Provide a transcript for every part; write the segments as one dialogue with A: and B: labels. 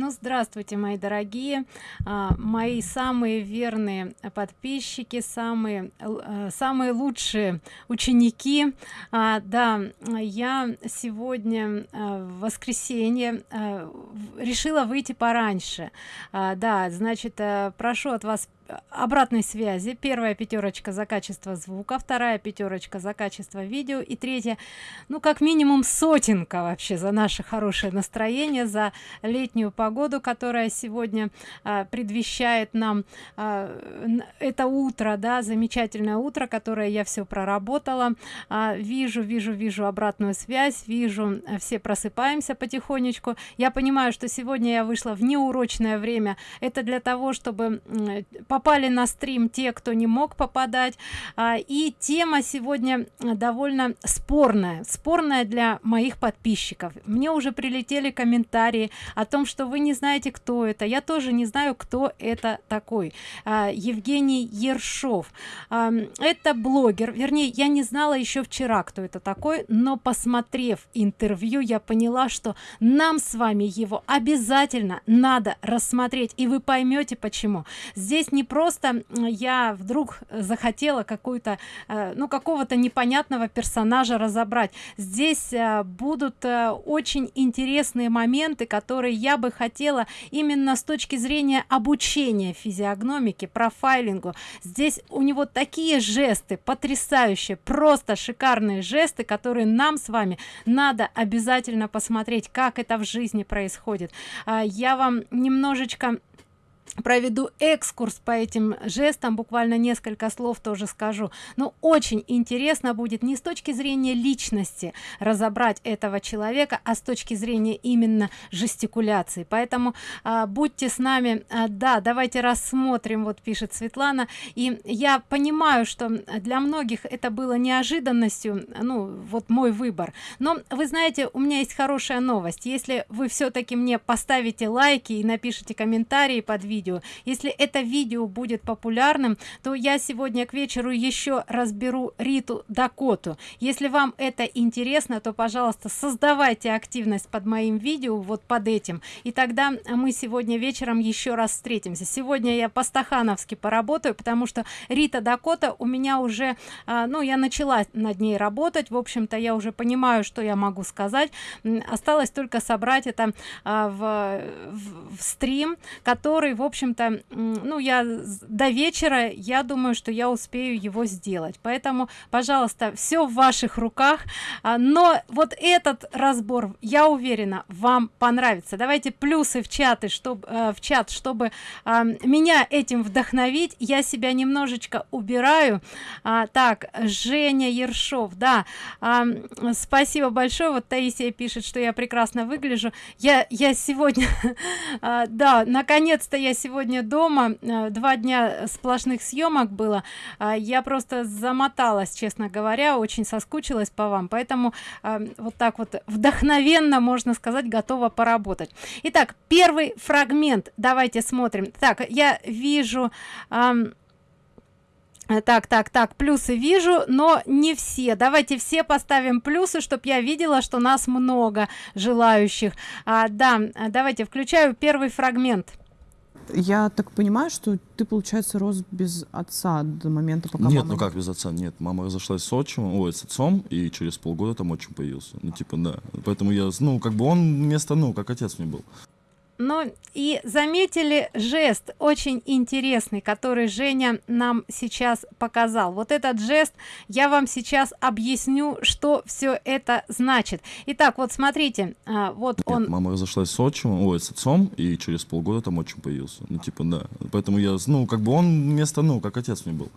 A: Ну, здравствуйте, мои дорогие, а, мои самые верные подписчики, самые, э, самые лучшие ученики. А, да, я сегодня в воскресенье э, решила выйти пораньше. А, да, значит, прошу от вас обратной связи. Первая пятерочка за качество звука вторая пятерочка за качество видео и третья ну как минимум сотенка вообще за наше хорошее настроение за летнюю погоду которая сегодня а, предвещает нам а, это утро да замечательное утро которое я все проработала. А, вижу вижу вижу обратную связь вижу все просыпаемся потихонечку. Я понимаю что сегодня я вышла в неурочное время. Это для того чтобы по попали на стрим те кто не мог попадать. А, и тема сегодня довольно спорная. Спорная для моих подписчиков. Мне уже прилетели комментарии о том что вы не знаете кто это. Я тоже не знаю кто это такой. А, евгений ершов. А, это блогер. Вернее я не знала еще вчера кто это такой но посмотрев интервью я поняла что нам с вами его обязательно надо рассмотреть. И вы поймете почему. Здесь не просто я вдруг захотела какую-то э, ну какого-то непонятного персонажа разобрать. Здесь э, будут э, очень интересные моменты которые я бы хотела именно с точки зрения обучения физиогномики профайлингу. Здесь у него такие жесты потрясающие просто шикарные жесты которые нам с вами надо обязательно посмотреть как это в жизни происходит. Я вам немножечко проведу экскурс по этим жестам буквально несколько слов тоже скажу. Но очень интересно будет не с точки зрения личности разобрать этого человека а с точки зрения именно жестикуляции. Поэтому а, будьте с нами. А, да давайте рассмотрим вот пишет светлана. И я понимаю что для многих это было неожиданностью ну вот мой выбор. Но вы знаете у меня есть хорошая новость. Если вы все-таки мне поставите лайки и напишите комментарии под видео видео. Если это видео будет популярным то я сегодня к вечеру еще разберу риту дакоту. Если вам это интересно то пожалуйста создавайте активность под моим видео вот под этим. И тогда мы сегодня вечером еще раз встретимся. Сегодня я по стахановски поработаю потому что рита дакота у меня уже а, ну я начала над ней работать. В общем-то я уже понимаю что я могу сказать. Осталось только собрать это а, в, в, в стрим который в общем-то ну я до вечера я думаю что я успею его сделать. Поэтому пожалуйста все в ваших руках. А, но вот этот разбор я уверена вам понравится. Давайте плюсы в чаты чтобы э, в чат чтобы а, меня этим вдохновить. Я себя немножечко убираю. А, так женя ершов да. Спасибо большое. Вот таисия пишет что я прекрасно выгляжу. Я я сегодня да наконец-то я сегодня дома. Э, два дня сплошных съемок было. А, я просто замоталась честно говоря очень соскучилась по вам. Поэтому а, вот так вот вдохновенно можно сказать готова поработать. Итак первый фрагмент. Давайте смотрим. Так я вижу так так так плюсы вижу но не все. Давайте все поставим плюсы чтобы я видела что нас много желающих. А, да давайте включаю первый фрагмент
B: я так понимаю, что ты, получается, рос без отца до момента, пока
C: Нет,
B: мама...
C: ну как без отца? Нет, мама разошлась с отчимом, ой, с отцом, и через полгода там отчим появился. Ну, типа, да. Поэтому я, ну, как бы он вместо, ну, как отец мне был
A: ну и заметили жест очень интересный который женя нам сейчас показал. Вот этот жест я вам сейчас объясню что все это значит. Итак вот смотрите а, вот Нет, он
C: мама разошлась с отчимом ой с отцом и через полгода там отчим появился. Ну типа да. Поэтому я ну как бы он вместо ну как отец мне был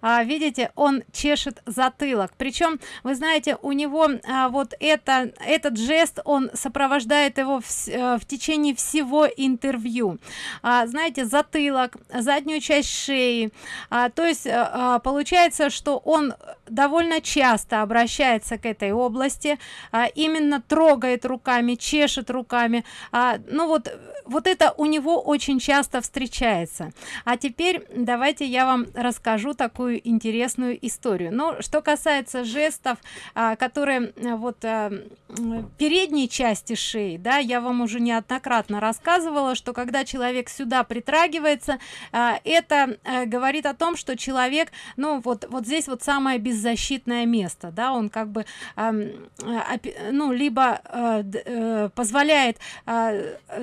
A: а, видите он чешет затылок. Причем вы знаете у него а, вот это этот жест он сопровождает его в, а, в течение всего интервью. А, знаете затылок заднюю часть шеи. А, то есть а, получается что он довольно часто обращается к этой области а, именно трогает руками чешет руками. А, ну вот вот это у него очень часто встречается. А теперь давайте я вам расскажу такую интересную историю. Ну что касается жестов а, которые а, вот а, передней части шеи да я вам уже неоднократно рассказывала что когда человек сюда притрагивается а, это а, говорит о том что человек ну вот вот здесь вот самое беззащитное место да он как бы а, ну либо а, а, позволяет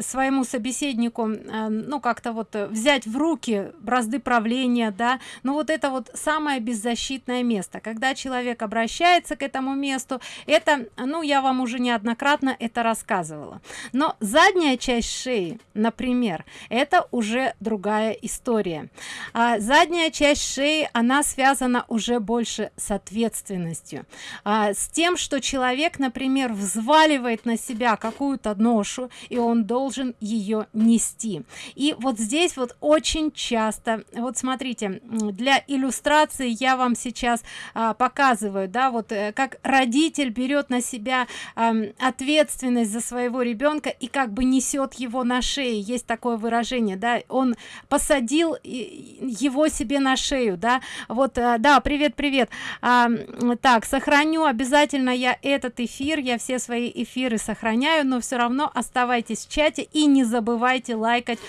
A: своему собеседнику э, ну как-то вот э, взять в руки бразды правления да. Но вот это вот самое беззащитное место. Когда человек обращается к этому месту это ну я вам уже неоднократно это рассказывала. Но задняя часть шеи например это уже другая история. А задняя часть шеи она связана уже больше ответственностью. А, с тем что человек например взваливает на себя какую-то ношу и он должен ее нести. И вот здесь вот очень часто вот смотрите для иллюстрации я вам сейчас а, показываю да вот э, как родитель берет на себя а, ответственность за своего ребенка и как бы несет его на шее. Есть такое выражение да он посадил его себе на шею да. Вот а, да привет привет а, так сохраню обязательно я этот эфир я все свои эфиры сохраняю но все равно оставайтесь в чате и не забывайте лайкать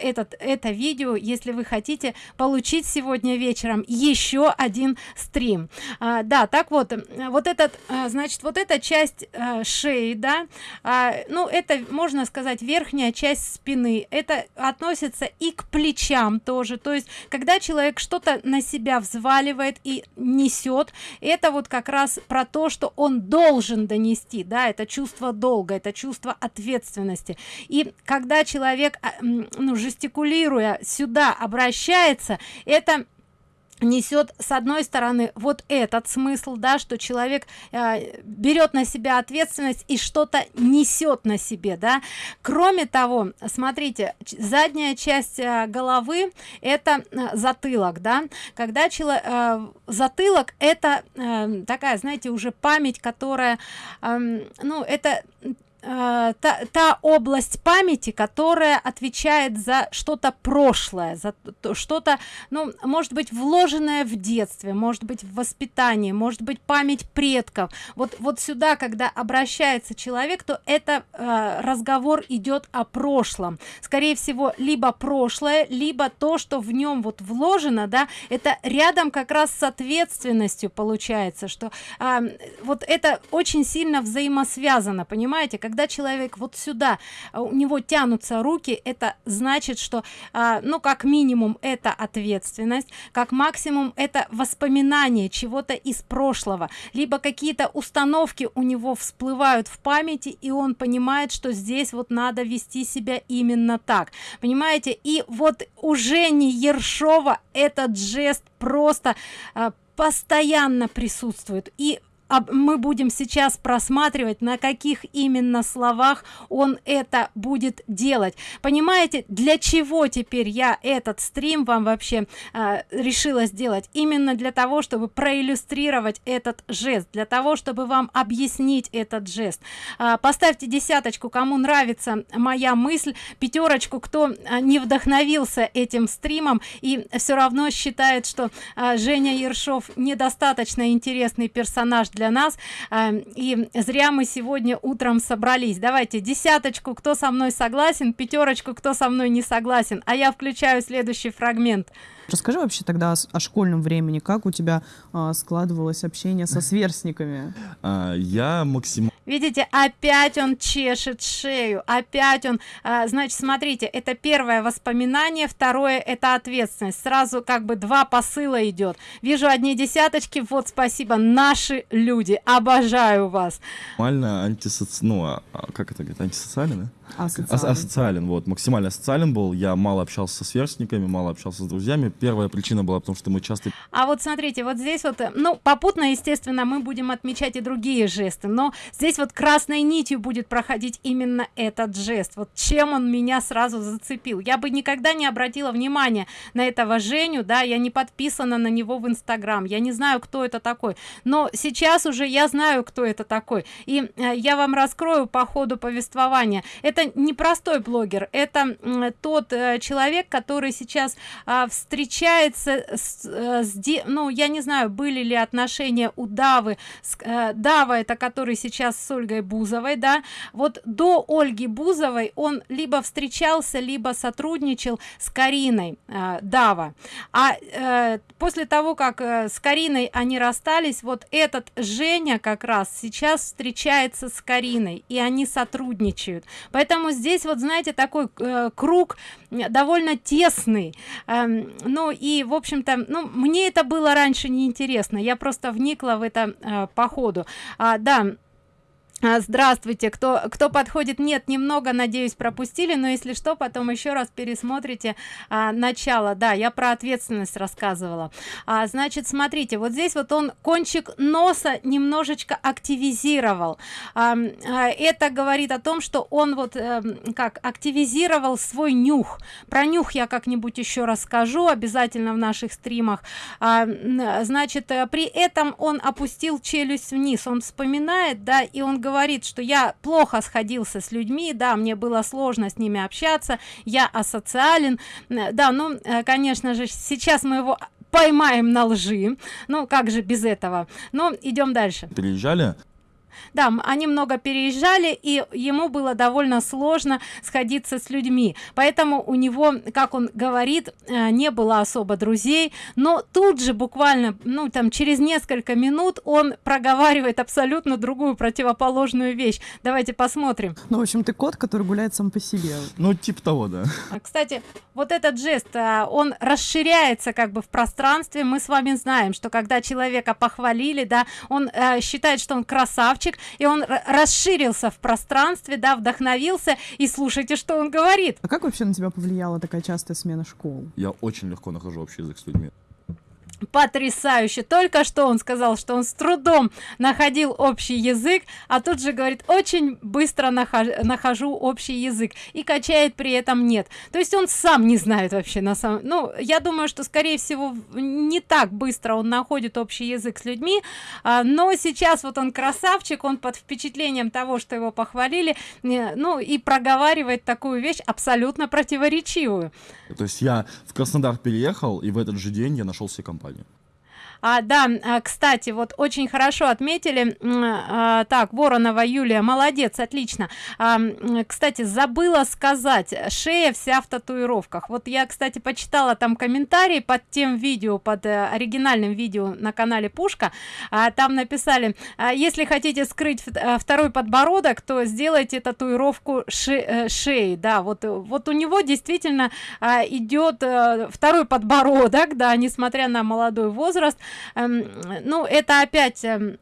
A: этот это видео если вы хотите получить сегодня вечером еще один стрим. А, да так вот вот этот а, значит вот эта часть а, шеи да а, ну это можно сказать верхняя часть спины. Это относится и к плечам тоже. То есть когда человек что-то на себя взваливает и несет это вот как раз про то что он должен донести да это чувство долга это чувство ответственности. И когда когда человек а, ну, жестикулируя сюда обращается это несет с одной стороны вот этот смысл да что человек э, берет на себя ответственность и что-то несет на себе да. Кроме того смотрите задняя часть э, головы это э, затылок да. Когда человек э, затылок это э, такая знаете уже память которая э, ну это Э, та, та область памяти которая отвечает за что-то прошлое за что-то ну может быть вложенное в детстве может быть в воспитании может быть память предков. Вот вот сюда когда обращается человек то это э, разговор идет о прошлом. Скорее всего либо прошлое либо то что в нем вот вложено да это рядом как раз с ответственностью получается что э, вот это очень сильно взаимосвязано понимаете? Когда человек вот сюда а, у него тянутся руки это значит что а, ну как минимум это ответственность как максимум это воспоминание чего-то из прошлого. Либо какие-то установки у него всплывают в памяти и он понимает что здесь вот надо вести себя именно так. Понимаете? И вот уже не ершова этот жест просто а, постоянно присутствует. И мы будем сейчас просматривать на каких именно словах он это будет делать. Понимаете для чего теперь я этот стрим вам вообще э, решила сделать? Именно для того чтобы проиллюстрировать этот жест для того чтобы вам объяснить этот жест. Э, поставьте десяточку кому нравится моя мысль пятерочку кто э, не вдохновился этим стримом и все равно считает что э, женя ершов недостаточно интересный персонаж для для нас. Эм, и зря мы сегодня утром собрались. Давайте десяточку кто со мной согласен пятерочку кто со мной не согласен. А я включаю следующий фрагмент
B: Расскажи вообще тогда о, школьном времени, как у тебя а, складывалось общение со сверстниками?
C: А, я максимально...
A: Видите, опять он чешет шею, опять он, а, значит, смотрите, это первое воспоминание, второе это ответственность. Сразу как бы два посыла идет. Вижу одни десяточки, вот спасибо, наши люди, обожаю вас.
C: Нормально антисоци... ну, а, как это говорит, антисоциально,
B: Асоциален.
C: асоциален, вот, максимально социален был. Я мало общался со сверстниками, мало общался с друзьями. Первая причина была потому что мы часто
A: а вот смотрите вот здесь вот ну попутно естественно мы будем отмечать и другие жесты но здесь вот красной нитью будет проходить именно этот жест. Вот чем он меня сразу зацепил. Я бы никогда не обратила внимания на этого женю да я не подписана на него в инстаграм я не знаю кто это такой. Но сейчас уже я знаю кто это такой. И э, я вам раскрою по ходу повествования. Это не простой блогер это тот э, человек который сейчас э, встречается с, э, с ну я не знаю были ли отношения у давы с, э, дава это который сейчас с ольгой бузовой да вот до ольги бузовой он либо встречался либо сотрудничал с кариной дава. А после того как с кариной они расстались вот этот женя как раз сейчас встречается с кариной и они сотрудничают. поэтому здесь вот знаете такой э, круг довольно тесный. Э, ну и в общем-то ну мне это было раньше неинтересно. Я просто вникла в это э, по ходу. А, да здравствуйте. Кто кто подходит? Нет немного надеюсь пропустили но если что потом еще раз пересмотрите а, начало. Да я про ответственность рассказывала. А, значит смотрите вот здесь вот он кончик носа немножечко активизировал. А, а, это говорит о том что он вот а, как активизировал свой нюх. Про нюх я как-нибудь еще расскажу обязательно в наших стримах. А, значит э, при этом он опустил челюсть вниз. Он вспоминает да и он говорит говорит что я плохо сходился с людьми да мне было сложно с ними общаться я асоциален. Да ну э, конечно же сейчас мы его поймаем на лжи. Ну как же без этого? Но идем дальше.
C: Переезжали
A: да они много переезжали и ему было довольно сложно сходиться с людьми. Поэтому у него как он говорит э, не было особо друзей. Но тут же буквально ну там через несколько минут он проговаривает абсолютно другую противоположную вещь. Давайте посмотрим.
B: Ну в общем ты кот который гуляет сам по себе.
C: Ну типа того да.
A: А, кстати вот этот жест э, он расширяется как бы в пространстве. Мы с вами знаем что когда человека похвалили да он э, считает что он красавчик и он расширился в пространстве да вдохновился. И слушайте что он говорит.
B: А как вообще на тебя повлияла такая частая смена школ?
C: Я очень легко нахожу общий язык с людьми
A: потрясающе. Только что он сказал что он с трудом находил общий язык а тут же говорит очень быстро нахожу, общий язык и качает при этом нет то есть он сам не знает вообще на самом ну я думаю что скорее всего не так быстро он находит общий язык с людьми а, но сейчас вот он красавчик он под впечатлением того что его похвалили ну и проговаривает такую вещь абсолютно противоречивую.
C: То есть я в краснодар переехал и в этот же день я нашел себе компанию плане
A: а, да а, кстати вот очень хорошо отметили а, так воронова юлия молодец отлично. А, кстати забыла сказать шея вся в татуировках. Вот я кстати почитала там комментарии под тем видео под э, оригинальным видео на канале пушка а, там написали если хотите скрыть а, второй подбородок то сделайте татуировку э, шеи да вот вот у него действительно идет второй подбородок да несмотря на молодой возраст ну это опять эм,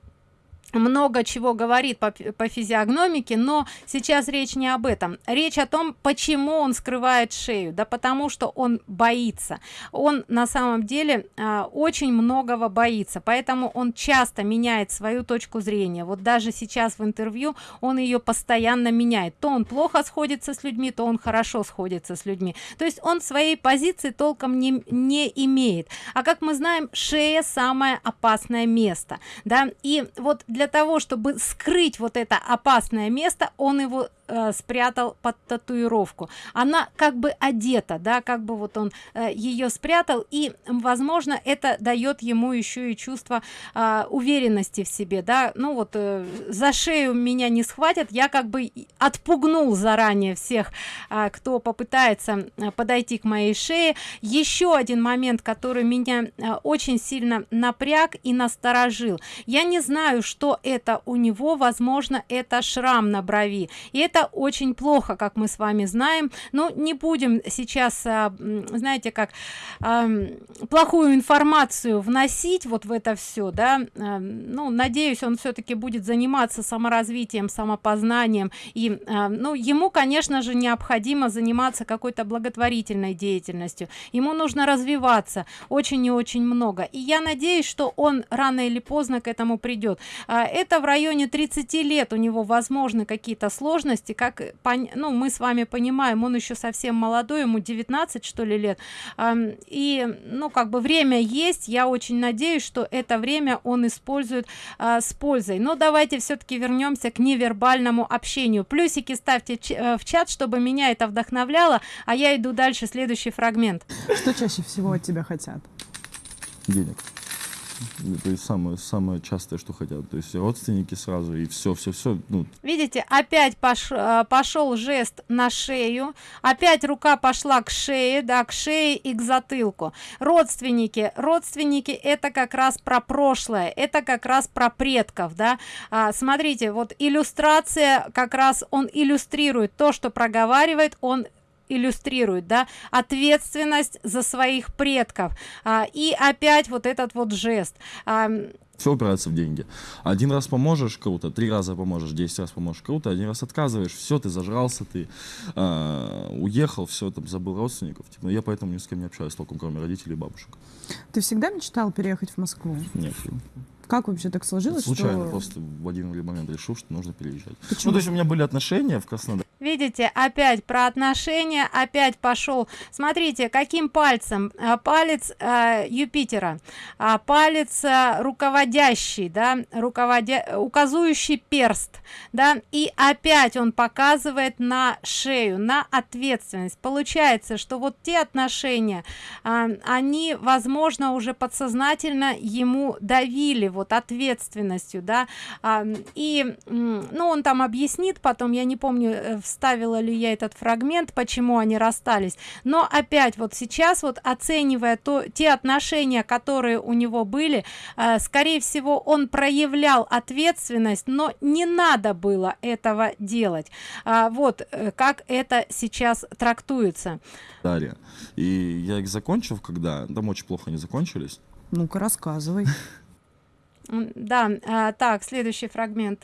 A: много чего говорит по, по физиогномике но сейчас речь не об этом. Речь о том почему он скрывает шею да потому что он боится. Он на самом деле э, очень многого боится поэтому он часто меняет свою точку зрения. Вот даже сейчас в интервью он ее постоянно меняет. То он плохо сходится с людьми то он хорошо сходится с людьми. То есть он своей позиции толком не не имеет. А как мы знаем шея самое опасное место да. И вот для для того чтобы скрыть вот это опасное место он его э, спрятал под татуировку. Она как бы одета да как бы вот он э, ее спрятал и возможно это дает ему еще и чувство э, уверенности в себе да. Ну вот э, за шею меня не схватят я как бы отпугнул заранее всех э, кто попытается э, подойти к моей шее. Еще один момент который меня э, очень сильно напряг и насторожил. Я не знаю что это у него возможно это шрам на брови. И это это очень плохо как мы с вами знаем. Но не будем сейчас а, знаете как плохую информацию вносить вот в это все да. Ну надеюсь он все-таки будет заниматься саморазвитием самопознанием. И ну ему конечно же необходимо заниматься какой-то благотворительной деятельностью. Ему нужно развиваться очень и очень много. И я надеюсь что он рано или поздно к этому придет а, это в районе 30 лет у него возможны какие-то сложности как ну мы с вами понимаем он еще совсем молодой ему 19 что ли лет. И ну как бы время есть. Я очень надеюсь что это время он использует а, с пользой. Но давайте все-таки вернемся к невербальному общению. Плюсики ставьте э, в чат чтобы меня это вдохновляло а я иду дальше. Следующий фрагмент.
B: Что чаще всего от тебя хотят?
C: Денег то есть самое самое частое что хотят. То есть родственники сразу и все все все ну.
A: Видите опять пош, э, пошел жест на шею опять рука пошла к шее да к шее и к затылку. Родственники родственники это как раз про прошлое это как раз про предков да. А, смотрите вот иллюстрация как раз он иллюстрирует то что проговаривает он иллюстрирует да ответственность за своих предков а, и опять вот этот вот жест а,
C: все упирается в деньги. Один раз поможешь, круто, три раза поможешь, десять раз поможешь, круто, один раз отказываешь, все, ты зажрался, ты э, уехал, все, там, забыл родственников. Типа, я поэтому ни с кем не общаюсь толком, кроме родителей и бабушек.
B: Ты всегда мечтал переехать в Москву?
C: Нет.
B: Как вообще так сложилось?
C: Случайно,
B: что...
C: просто в один момент решил, что нужно переезжать. Почему? Ну, то есть у меня были отношения в Краснодаре.
A: Видите, опять про отношения, опять пошел. Смотрите, каким пальцем? А, палец э, Юпитера, а палец э, руководящий, да, руководя, указующий перст, да, и опять он показывает на шею, на ответственность. Получается, что вот те отношения, э, они, возможно, уже подсознательно ему давили, вот ответственностью да а, и ну он там объяснит потом я не помню э, вставила ли я этот фрагмент почему они расстались но опять вот сейчас вот оценивая то те отношения которые у него были э, скорее всего он проявлял ответственность но не надо было этого делать а, вот э, как это сейчас трактуется
C: Дарья. И я их закончил, когда там очень плохо не закончились.
B: Ну-ка, рассказывай.
A: Да, а, так, следующий фрагмент.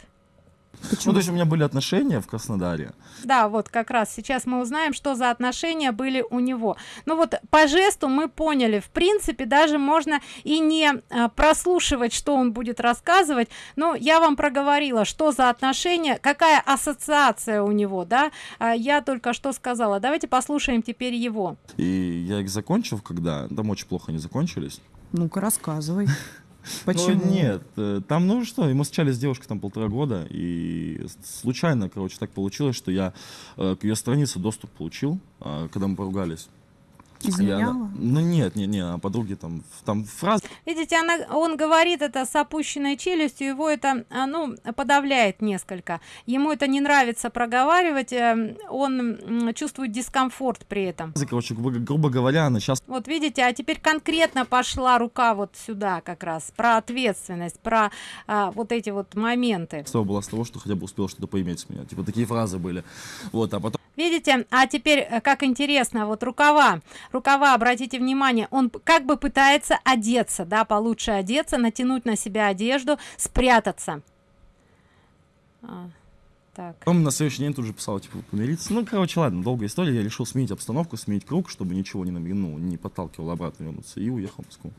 C: Почему? Ну, то есть у меня были отношения в Краснодаре.
A: Да, вот как раз сейчас мы узнаем, что за отношения были у него. Ну вот по жесту мы поняли, в принципе, даже можно и не а, прослушивать, что он будет рассказывать. Но я вам проговорила, что за отношения, какая ассоциация у него, да. А, я только что сказала. Давайте послушаем теперь его.
C: И я их закончил, когда там очень плохо не закончились.
B: Ну-ка, рассказывай.
C: Почему? Ну, нет, э, там, ну что, мы встречались с девушкой там полтора года, и случайно, короче, так получилось, что я э, к ее странице доступ получил, э, когда мы поругались.
B: Изменяла?
C: Я, ну нет, нет, нет, а подруги там, там фразы.
A: Видите, она, он говорит это с опущенной челюстью, его это, а, ну, подавляет несколько. Ему это не нравится проговаривать, э, он чувствует дискомфорт при этом.
C: Короче, грубо, грубо говоря, она сейчас...
A: Вот видите, а теперь конкретно пошла рука вот сюда как раз, про ответственность, про а, вот эти вот моменты.
C: Что было с того, что хотя бы успел что-то поиметь с меня. Типа такие фразы были. Вот, а потом
A: видите а теперь э, как интересно вот рукава рукава обратите внимание он как бы пытается одеться да получше одеться натянуть на себя одежду спрятаться
C: а, так. Он на следующий день тут же писал, типа, помириться. Ну, короче, ладно, долгая история. Я решил сменить обстановку, сменить круг, чтобы ничего не, ну, не подталкивало обратно вернуться. И уехал в Москву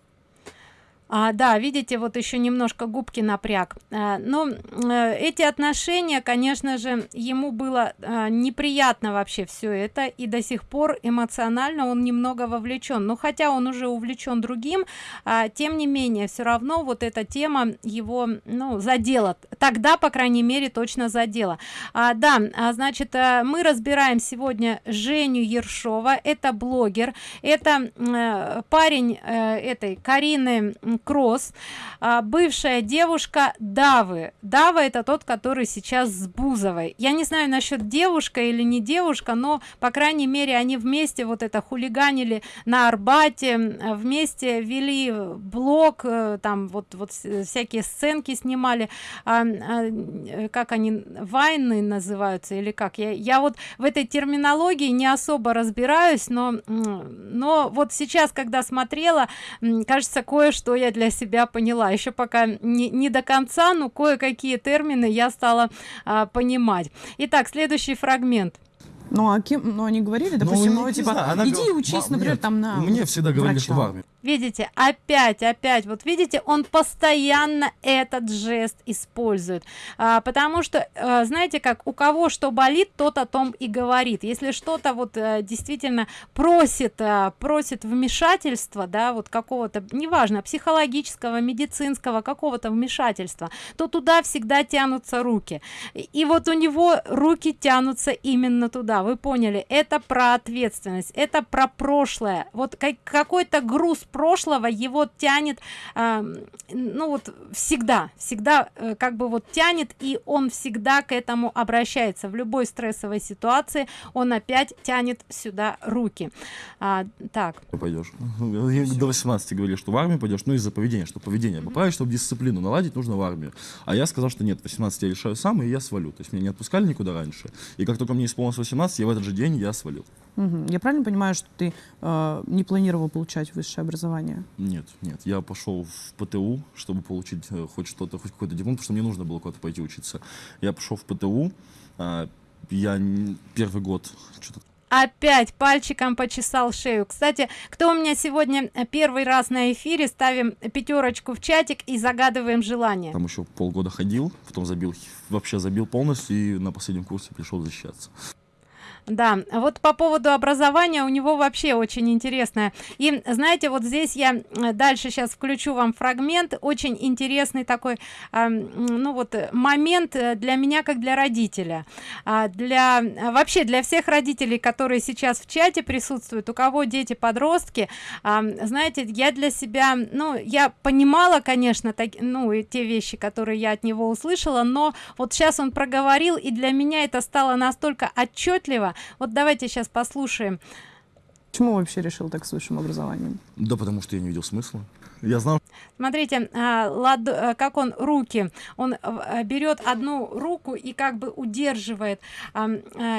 A: а, да видите вот еще немножко губки напряг. А, но а, эти отношения конечно же ему было а, неприятно вообще все это и до сих пор эмоционально он немного вовлечен но хотя он уже увлечен другим а, тем не менее все равно вот эта тема его ну задела. Тогда по крайней мере точно задела. А, да а, значит мы разбираем сегодня женю ершова. Это блогер. Это парень этой карины кросс. А, бывшая девушка давы. Дава это тот который сейчас с бузовой. Я не знаю насчет девушка или не девушка но по крайней мере они вместе вот это хулиганили на арбате вместе вели блог э, там вот вот всякие сценки снимали. А, а, как они вайны называются или как? Я я вот в этой терминологии не особо разбираюсь но но вот сейчас когда смотрела кажется кое-что я для себя поняла. Еще пока не, не до конца но кое-какие термины я стала а, понимать. Итак следующий фрагмент
B: ну а кем ну они говорили допустим ну, ну типа знаю, она иди учись например
C: нет,
B: там на
C: мне всегда говорили врача. что в армии
A: видите опять опять вот видите он постоянно этот жест использует. А, потому что а, знаете как у кого что болит тот о том и говорит если что-то вот а, действительно просит а, просит вмешательства да вот какого-то неважно психологического медицинского какого-то вмешательства то туда всегда тянутся руки. И, и вот у него руки тянутся именно туда вы поняли. Это про ответственность это про прошлое. Вот какой-то груз прошлого его тянет э, ну вот всегда всегда э, как бы вот тянет и он всегда к этому обращается. В любой стрессовой ситуации он опять тянет сюда руки. А, так.
C: Пойдешь до 18 говорили что в армию пойдешь ну из-за поведения что поведение поправить чтобы дисциплину наладить нужно в армию. А я сказал что нет 18 я решаю сам и я свалю. То есть меня не отпускали никуда раньше. И как только мне исполнилось 18 я в этот же день я свалил.
B: Угу. я правильно понимаю что ты э, не планировал получать высшее образование?
C: Нет нет. Я пошел в пту чтобы получить э, хоть что-то хоть какой-то диплом потому что мне нужно было куда-то пойти учиться. Я пошел в пту э, я первый год что-то
A: опять пальчиком почесал шею. Кстати кто у меня сегодня э, первый раз на эфире ставим пятерочку в чатик и загадываем желание.
C: Там еще полгода ходил потом забил вообще забил полностью и на последнем курсе пришел защищаться
A: да вот по поводу образования у него вообще очень интересное. И знаете вот здесь я э, дальше сейчас включу вам фрагмент очень интересный такой э, ну вот момент э, для меня как для родителя. А для вообще для всех родителей которые сейчас в чате присутствуют у кого дети подростки э, знаете я для себя ну я понимала конечно так ну и те вещи которые я от него услышала но вот сейчас он проговорил и для меня это стало настолько отчетливо вот давайте сейчас послушаем.
B: Почему вообще решил так с высшим образованием?
C: Да потому что я не видел смысла я знал
A: смотрите а, лад, а, как он руки. Он а, берет одну руку и как бы удерживает. А,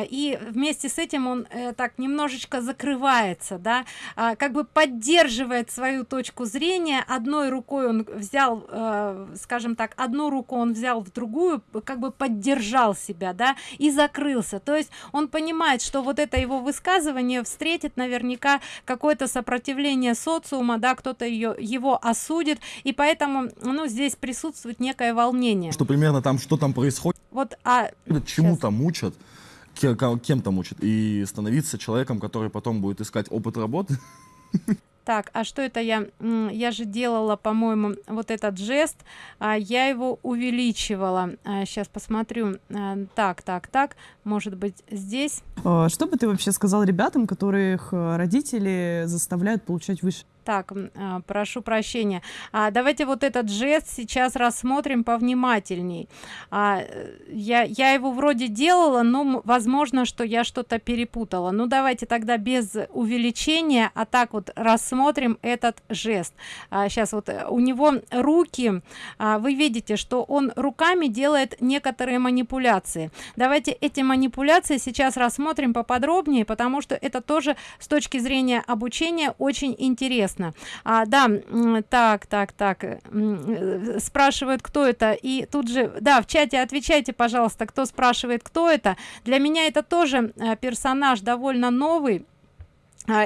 A: и вместе с этим он так немножечко закрывается да. А, как бы поддерживает свою точку зрения. Одной рукой он взял скажем так одну руку он взял в другую как бы поддержал себя да и закрылся. То есть он понимает что вот это его высказывание встретит наверняка какое-то сопротивление социума да кто-то ее его его осудит и поэтому ну здесь присутствует некое волнение.
C: Что примерно там что там происходит?
A: Вот а
C: чему там учат? Кем там учат? И становиться человеком который потом будет искать опыт работы?
A: Так а что это я я же делала по-моему вот этот жест а, я его увеличивала. А, сейчас посмотрю. А, так так так может быть здесь?
B: А, что бы ты вообще сказал ребятам которых э, родители заставляют получать выше
A: так а, прошу прощения. А, давайте вот этот жест сейчас рассмотрим повнимательней. А, я я его вроде делала но возможно что я что-то перепутала. Ну давайте тогда без увеличения а так вот рассмотрим этот жест. А, сейчас вот э, у него руки а, вы видите что он руками делает некоторые манипуляции. Давайте эти манипуляции сейчас рассмотрим поподробнее потому что это тоже с точки зрения обучения очень интересно интересно. А, да так так так э, спрашивают кто это и тут же да в чате отвечайте пожалуйста кто спрашивает кто это. Для меня это тоже э, персонаж довольно новый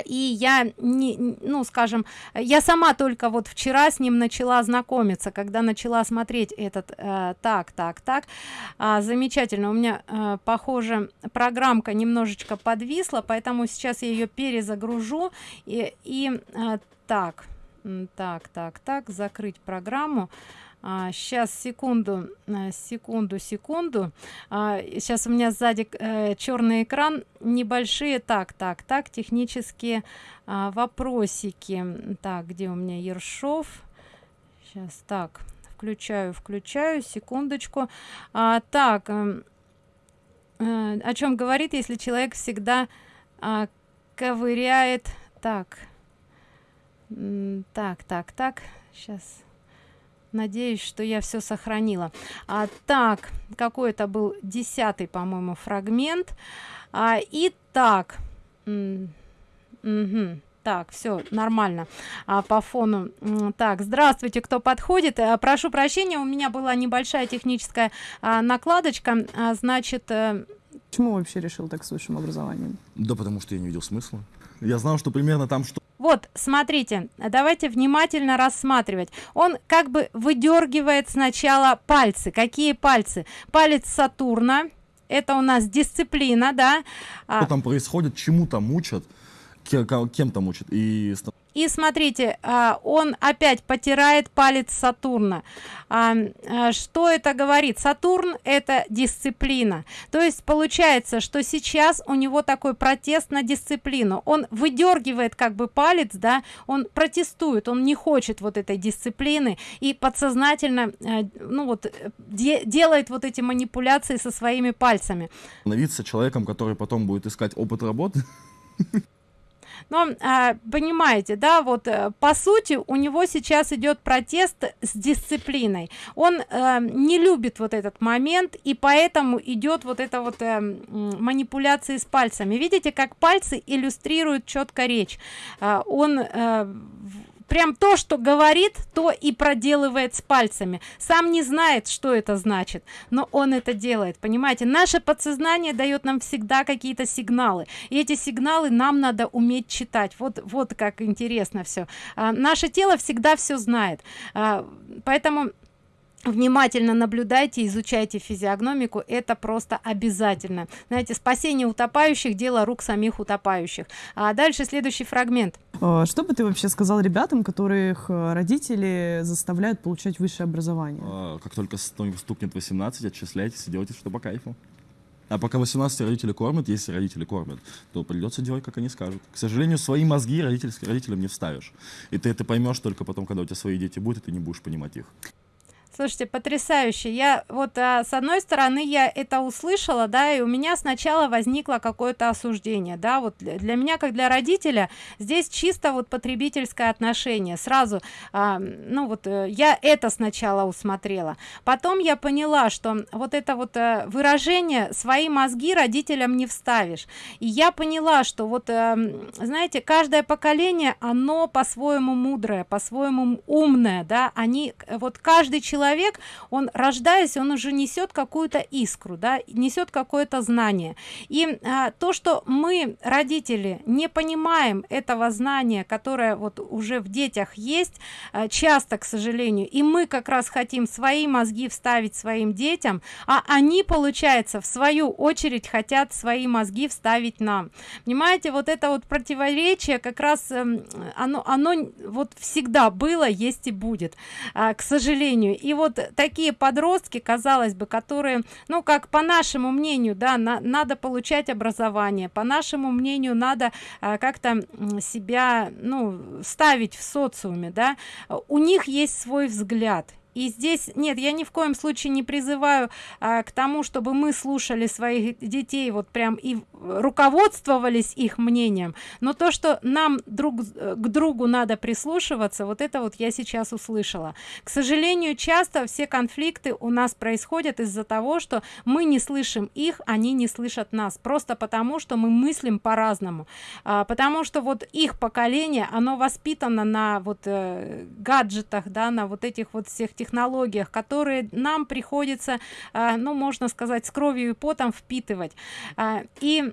A: и я не ну скажем я сама только вот вчера с ним начала знакомиться когда начала смотреть этот э, так так так э, замечательно у меня э, похоже программка немножечко подвисла поэтому сейчас я ее перезагружу и, и э, так так так так закрыть программу а, сейчас секунду э, секунду секунду. А, сейчас у меня сзади э, черный экран. Небольшие так так так технические а, вопросики. Так где у меня ершов? Сейчас так включаю включаю секундочку. А, так э, э, о чем говорит если человек всегда а, ковыряет? Так так так так сейчас надеюсь что я все сохранила. А так какой это был десятый по-моему фрагмент. А, и так угу. так все нормально а, по фону. Так здравствуйте кто подходит? А, прошу прощения у меня была небольшая техническая а, накладочка. А, значит а...
B: почему вообще решил так с высшим образованием?
C: Да потому что я не видел смысла. Я знал что примерно там что
A: вот смотрите давайте внимательно рассматривать. Он как бы выдергивает сначала пальцы. Какие пальцы? Палец сатурна. Это у нас дисциплина да?
C: А что там происходит? Чему там учат кем там учат и
A: и смотрите а, он опять потирает палец сатурна. А, а, что это говорит? Сатурн это дисциплина. То есть получается что сейчас у него такой протест на дисциплину. Он выдергивает как бы палец да он протестует он не хочет вот этой дисциплины и подсознательно ну вот де делает вот эти манипуляции со своими пальцами.
C: Становиться человеком который потом будет искать опыт работы
A: но а, понимаете да вот э, по сути у него сейчас идет протест с дисциплиной. Он э, не любит вот этот момент и поэтому идет вот это вот э, манипуляции с пальцами. Видите как пальцы иллюстрируют четко речь. А, он прям то что говорит то и проделывает с пальцами. Сам не знает что это значит но он это делает понимаете? Наше подсознание дает нам всегда какие-то сигналы и эти сигналы нам надо уметь читать. Вот вот как интересно все а, наше тело всегда все знает. А, поэтому внимательно наблюдайте изучайте физиогномику это просто обязательно знаете спасение утопающих дело рук самих утопающих а дальше следующий фрагмент
B: а, что бы ты вообще сказал ребятам которых э, родители заставляют получать высшее образование
C: а, как только стукнет 18 отчисляйтесь и делайте что по кайфу а пока 18 родители кормят, если родители кормят, то придется делать, как они скажут. К сожалению, свои мозги родительским родителям не вставишь. И ты это поймешь только потом, когда у тебя свои дети будут, и ты не будешь понимать их.
A: Слушайте, потрясающе. Я вот а, с одной стороны я это услышала, да, и у меня сначала возникло какое-то осуждение, да, вот для, для меня как для родителя здесь чисто вот потребительское отношение. Сразу, а, ну вот э, я это сначала усмотрела. Потом я поняла, что вот это вот а, выражение свои мозги родителям не вставишь. И я поняла, что вот, а, знаете, каждое поколение, оно по-своему мудрое, по-своему умное, да, они вот каждый человек человек он рождаясь он уже несет какую-то искру да несет какое-то знание. И а, то что мы родители не понимаем этого знания которое вот уже в детях есть а, часто к сожалению и мы как раз хотим свои мозги вставить своим детям а они получается в свою очередь хотят свои мозги вставить нам. Понимаете вот это вот противоречие как раз эм, оно оно вот всегда было есть и будет а, к сожалению. И вот такие подростки казалось бы которые ну как по нашему мнению да на, надо получать образование по нашему мнению надо а, как-то себя ну ставить в социуме да у них есть свой взгляд. И здесь нет я ни в коем случае не призываю а, к тому чтобы мы слушали своих детей вот прям и руководствовались их мнением. Но то что нам друг к другу надо прислушиваться вот это вот я сейчас услышала. К сожалению часто все конфликты у нас происходят из-за того что мы не слышим их они не слышат нас. Просто потому что мы мыслим по-разному. А, потому что вот их поколение оно воспитано на вот э, гаджетах да на вот этих вот всех технологиях которые нам приходится а, ну можно сказать с кровью и потом впитывать. А, и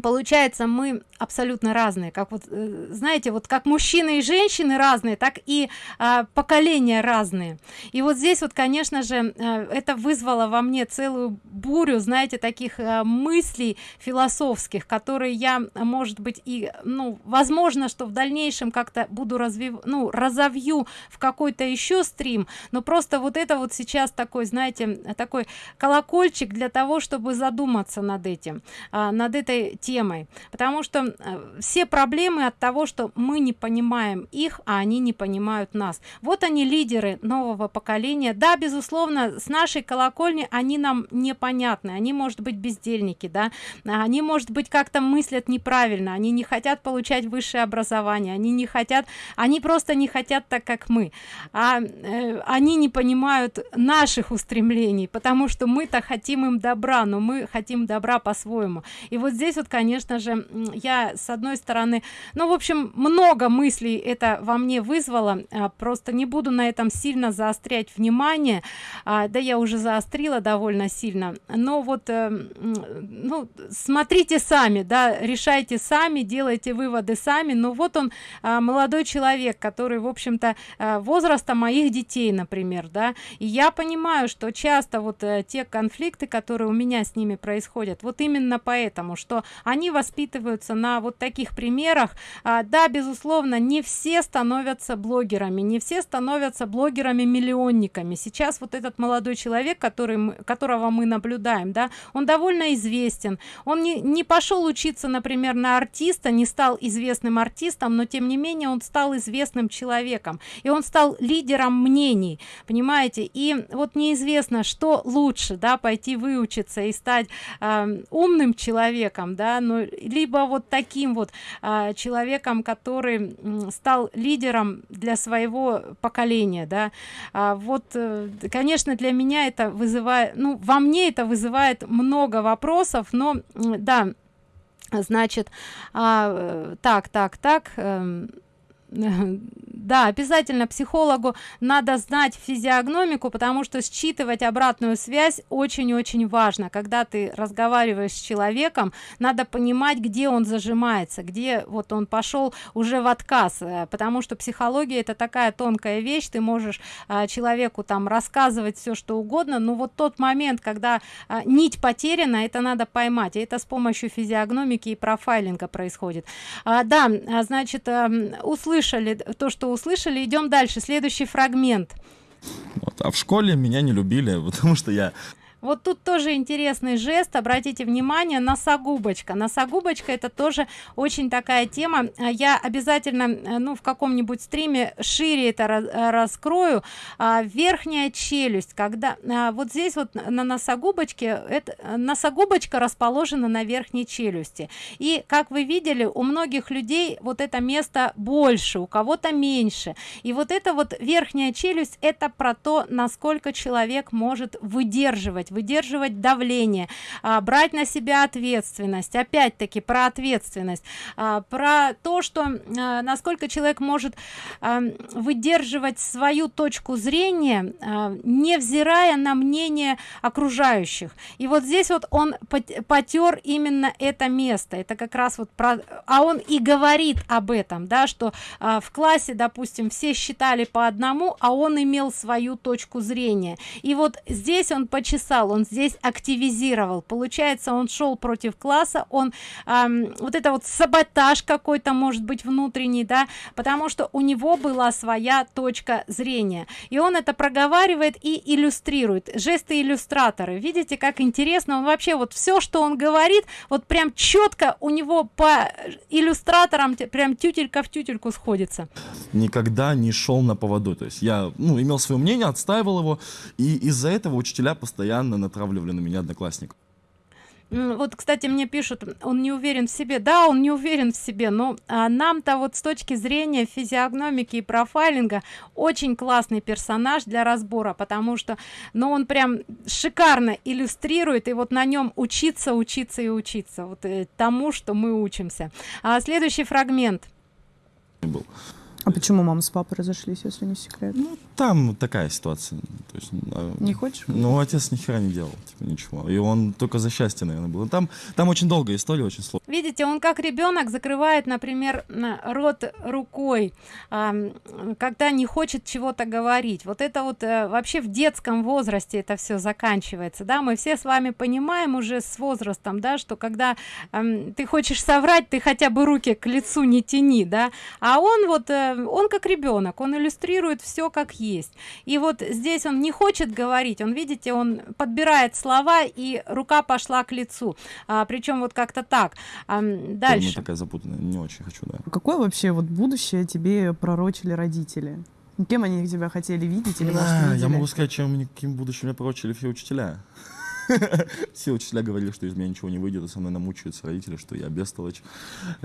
A: получается мы абсолютно разные. Как вот э, знаете вот как мужчины и женщины разные так и а, поколения разные. И вот здесь вот конечно же э, это вызвало во мне целую бурю знаете таких а, мыслей философских которые я может быть и ну возможно что в дальнейшем как-то буду развив ну разовью в какой-то еще стрим но просто вот это вот сейчас такой знаете такой колокольчик для того чтобы задуматься над этим а, над этой темой. Потому что э, все проблемы от того что мы не понимаем их а они не понимают нас. Вот они лидеры нового поколения. Да безусловно с нашей колокольни они нам непонятны. Они может быть бездельники да. Они может быть как-то мыслят неправильно. Они не хотят получать высшее образование. Они не хотят они просто не хотят так как мы. А э, они не понимают наших устремлений потому что мы-то хотим им добра но мы хотим добра по-своему. И вот здесь вот конечно же я с одной стороны ну в общем много мыслей это во мне вызвало а, просто не буду на этом сильно заострять внимание. А, да я уже заострила довольно сильно но вот э, ну смотрите сами да решайте сами делайте выводы сами. Но вот он а, молодой человек который в общем-то а, возраста моих детей например да. И я понимаю что часто вот а, те конфликты которые у меня с ними происходят вот именно поэтому что они воспитываются на вот таких примерах. А, да безусловно не все становятся блогерами не все становятся блогерами миллионниками сейчас вот этот молодой человек который которого мы наблюдаем да он довольно известен. Он не, не пошел учиться например на артиста не стал известным артистом но тем не менее он стал известным человеком. И он стал лидером мнений понимаете? И вот неизвестно что лучше да пойти выучиться и стать э, умным человеком да ну либо вот таким вот э, человеком который стал лидером для своего поколения да. А вот э, конечно для меня это вызывает ну во мне это вызывает много вопросов но да значит а, э, так так так э, да обязательно психологу надо знать физиогномику потому что считывать обратную связь очень очень важно. Когда ты разговариваешь с человеком надо понимать где он зажимается где вот он пошел уже в отказ. Э, потому что психология это такая тонкая вещь ты можешь а, человеку там рассказывать все что угодно но вот тот момент когда а, нить потеряна это надо поймать и это с помощью физиогномики и профайлинга происходит. А, да значит а, услышать услышали то что услышали идем дальше. Следующий фрагмент.
C: Вот, а в школе меня не любили потому что я
A: вот тут тоже интересный жест обратите внимание носогубочка. Носогубочка это тоже очень такая тема. Я обязательно э, ну в каком-нибудь стриме шире это э, раскрою. А, верхняя челюсть когда а, вот здесь вот на носогубочке это носогубочка расположена на верхней челюсти. И как вы видели у многих людей вот это место больше у кого-то меньше. И вот это вот верхняя челюсть это про то насколько человек может выдерживать выдерживать выдерживать давление а, брать на себя ответственность. Опять-таки про ответственность. А, про то что а, насколько человек может а, выдерживать свою точку зрения а, невзирая на мнение окружающих. И вот здесь вот он потер именно это место. Это как раз вот про а он и говорит об этом да что а, в классе допустим все считали по одному а он имел свою точку зрения. И вот здесь он почесал сказал он здесь активизировал. Получается он шел против класса он эм, вот это вот саботаж какой-то может быть внутренний да потому что у него была своя точка зрения. И он это проговаривает и иллюстрирует. Жесты иллюстраторы. Видите как интересно он вообще вот все что он говорит вот прям четко у него по иллюстраторам прям тютелька в тютельку сходится.
C: Никогда не шел на поводу. То есть я ну имел свое мнение отстаивал его и из-за этого учителя постоянно постоянно натравливали на меня одноклассник
A: вот кстати мне пишут он не уверен в себе. Да он не уверен в себе но а, нам-то вот с точки зрения физиогномики и профайлинга очень классный персонаж для разбора потому что ну, он прям шикарно иллюстрирует и вот на нем учиться учиться и учиться вот э, тому что мы учимся. А следующий фрагмент.
C: Был
B: а почему мама с папой разошлись, если не секрет?
C: Ну, там такая ситуация. То есть,
B: а, не хочешь?
C: Ну, отец ни хера не делал, типа, ничего. И он только за счастье, наверное, был. Там, там очень долгая история, очень сложная.
A: Видите, он как ребенок закрывает, например, рот рукой, когда не хочет чего-то говорить. Вот это вот э, вообще в детском возрасте это все заканчивается, да? Мы все с вами понимаем уже с возрастом, да, что когда ты хочешь соврать, ты хотя бы руки к лицу не тяни, да? А он вот э, он как ребенок он иллюстрирует все как есть. И вот здесь он не хочет говорить он видите он подбирает слова и рука пошла к лицу. А, причем вот как-то так. А, дальше.
C: такая запутанная не очень хочу да.
B: Какое вообще вот будущее тебе пророчили родители? Кем они тебя хотели видеть или, может,
C: А,
B: видели?
C: я могу сказать, чем каким будущим меня пророчили все учителя. Все учителя говорили, что из меня ничего не выйдет, и со мной намучаются родители, что я бестолочь.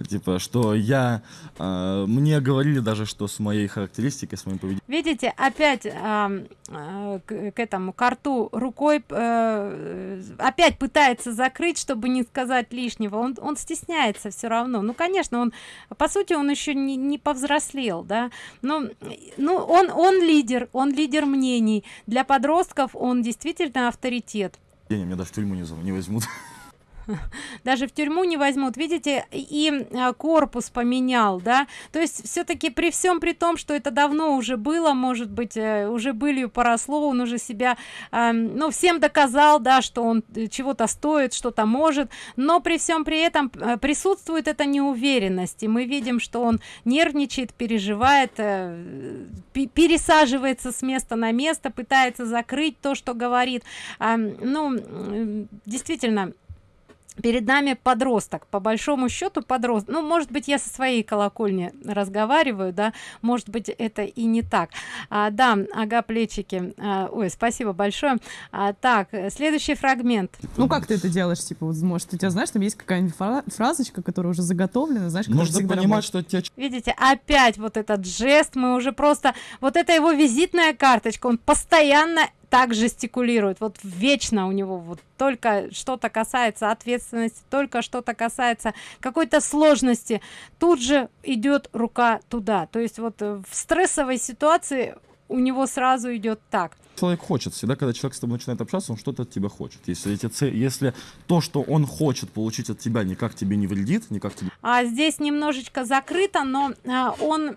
C: Типа, что я... а, мне говорили даже, что с моей характеристикой, с моим поведением.
A: Видите опять а, а, к, к этому карту рукой э, опять пытается закрыть чтобы не сказать лишнего. Он, он стесняется все равно. Ну конечно он по сути он еще не, не повзрослел да. Но ну он он лидер он лидер мнений. Для подростков он действительно авторитет
C: меня даже в тюрьму не, не возьмут.
A: даже в тюрьму не возьмут. Видите и а, корпус поменял да? То есть все-таки при всем при том что это давно уже было может быть э, уже были поросло он уже себя э, ну всем доказал да что он э, чего-то стоит что-то может но при всем при этом э, присутствует эта неуверенность и мы видим что он нервничает переживает э, пе- пересаживается с места на место пытается закрыть то что говорит. А, ну действительно перед нами подросток. По большому счету подрост ну может быть я со своей колокольни разговариваю да может быть это и не так. А, да ага плечики. А, ой спасибо большое. А, так следующий фрагмент.
B: Ну как ты это делаешь? Типа, вот, может, у тебя, знаешь, там есть какая-нибудь фра- фразочка, которая уже заготовлена, знаешь, всегда
C: понимать,
B: работает?
C: что тебя
A: видите опять вот этот жест мы уже просто вот это его визитная карточка он постоянно так жестикулирует. Вот вечно у него вот только что-то касается ответственности только что-то касается какой-то сложности тут же идет рука туда. То есть вот э, в стрессовой ситуации у него сразу идет так
C: человек хочет. Всегда, когда человек с тобой начинает общаться, он что-то от тебя хочет. Если, эти це- если то, что он хочет получить от тебя, никак тебе не вредит, никак тебе
A: а здесь немножечко закрыто но а, он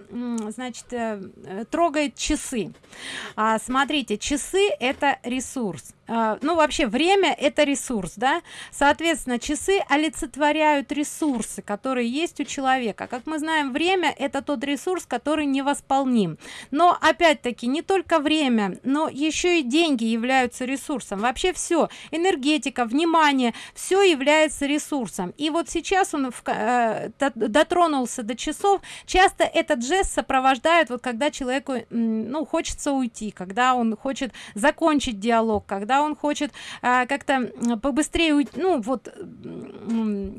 A: значит э, трогает часы. А, смотрите часы это ресурс. А, ну вообще время это ресурс да? Соответственно часы олицетворяют ресурсы которые есть у человека. Как мы знаем время это тот ресурс который невосполним. Но опять-таки не только время но еще и деньги являются ресурсом. Вообще все энергетика внимание все является ресурсом. И вот сейчас он в, э, до- дотронулся до часов. Часто этот жест сопровождает вот когда человеку ну хочется уйти когда он хочет закончить диалог когда он хочет а, как-то побыстрее уйти ну вот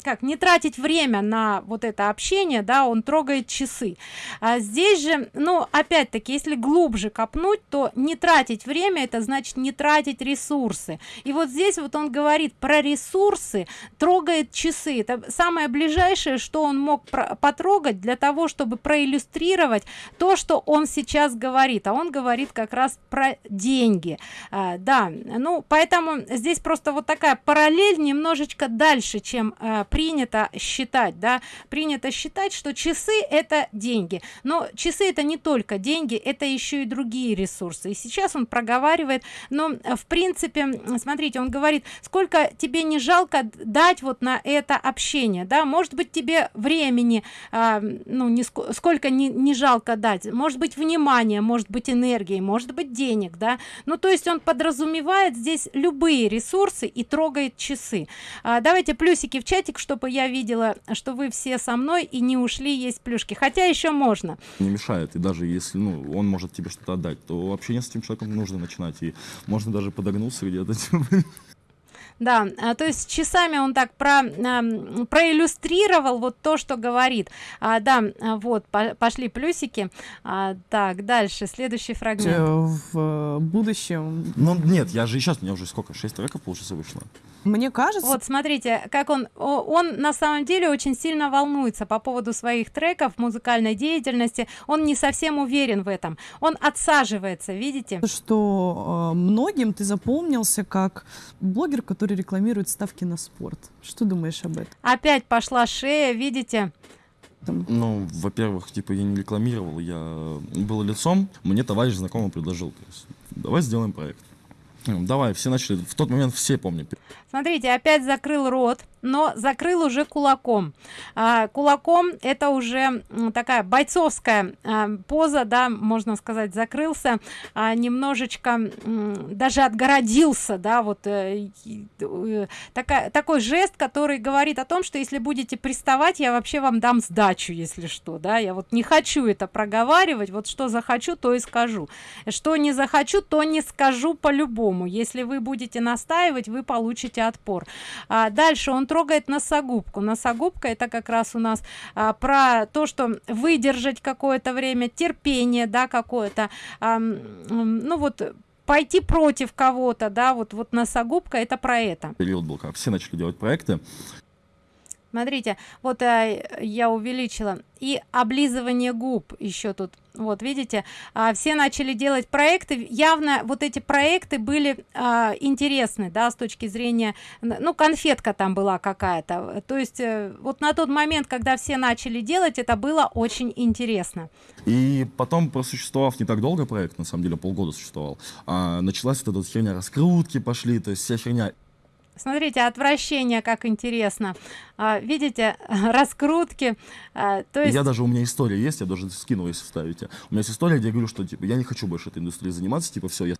A: как не тратить время на вот это общение да он трогает часы. А здесь же ну опять-таки если глубже копнуть то не тратить время это значит не тратить ресурсы. И вот здесь вот он говорит про ресурсы трогает часы. Это самое ближайшее что он мог про- потрогать для того чтобы проиллюстрировать то что он сейчас говорит. А он говорит как раз про деньги. А, да ну поэтому здесь просто вот такая параллель немножечко дальше чем э, принято считать да. Принято считать что часы это деньги. Но часы это не только деньги это еще и другие ресурсы. И сейчас он проговаривает. Но э, в принципе смотрите он говорит сколько тебе не жалко дать вот на это общение да? Может быть тебе времени а, ну не ск- сколько не, не жалко дать? Может быть внимание может быть энергии может быть денег да? Ну то есть он подразумевает здесь любые ресурсы и трогает часы. А, давайте плюсики в чатик чтобы я видела что вы все со мной и не ушли есть плюшки. Хотя еще можно.
C: Не мешает. И даже если ну, он может тебе что-то отдать, то общение с этим человеком нужно начинать. И можно даже подогнуться где-то.
A: да а, то есть часами он так про проиллюстрировал вот то что говорит а, да а, вот по- пошли плюсики А, так дальше следующий фрагмент
B: Э, В э, будущем.
C: Ну нет, я же и сейчас, у меня уже сколько, 6 треков получится вышло.
B: Мне кажется,
A: Вот смотрите, как он, он на самом деле очень сильно волнуется по поводу своих треков, музыкальной деятельности. Он не совсем уверен в этом. Он отсаживается, видите?
B: что э, многим ты запомнился как блогер, который рекламирует ставки на спорт. Что думаешь об этом?
A: Опять пошла шея, видите?
C: Ну, во-первых, типа я не рекламировал, я был лицом, мне товарищ знакомый предложил, то есть, давай сделаем проект. Давай, все начали, в тот момент все помню.
A: Смотрите, опять закрыл рот. Но закрыл уже кулаком. А, кулаком это уже такая бойцовская а, поза да можно сказать закрылся а, немножечко даже отгородился да вот э, э, такая такой жест который говорит о том что если будете приставать я вообще вам дам сдачу если что да. Я вот не хочу это проговаривать вот что захочу то и скажу. Что не захочу то не скажу по-любому. Если вы будете настаивать вы получите отпор. А дальше он трогает носогубку. Носогубка это как раз у нас а, про то что выдержать какое-то время терпение да какое-то а, ну вот пойти против кого-то да вот вот носогубка это про это.
C: Период был как все начали делать проекты
A: смотрите вот э, я увеличила. И облизывание губ еще тут. Вот видите? А, все начали делать проекты. Явно вот эти проекты были а, интересны да с точки зрения ну конфетка там была какая-то. То есть э, вот на тот момент когда все начали делать это было очень интересно.
C: И потом просуществовав не так долго проект на самом деле полгода существовал а, началась вот эта херня раскрутки пошли то есть вся херня
A: смотрите отвращение как интересно. А, видите раскрутки а, то есть
C: я даже у меня история есть я даже скину если вставите. У меня есть история где я говорю что типа я не хочу больше этой индустрией заниматься типа все я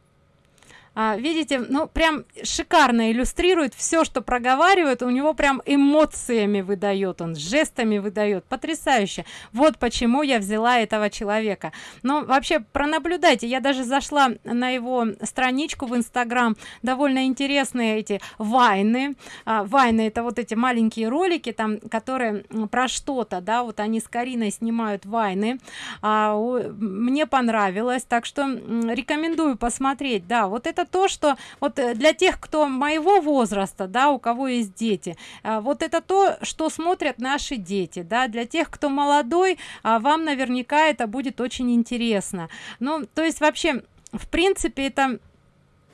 A: а, видите ну прям шикарно иллюстрирует все что проговаривает. У него прям эмоциями выдает он жестами выдает. Потрясающе. Вот почему я взяла этого человека. Но вообще пронаблюдайте. Я даже зашла на его страничку в инстаграм. Довольно интересные эти вайны. А, вайны это вот эти маленькие ролики там которые про что-то да вот они с кариной снимают вайны. А, мне понравилось. Так что рекомендую посмотреть. Да вот это то что вот э, для тех кто моего возраста да у кого есть дети а, вот это то что смотрят наши дети да. Для тех кто молодой а вам наверняка это будет очень интересно. Ну то есть вообще в принципе это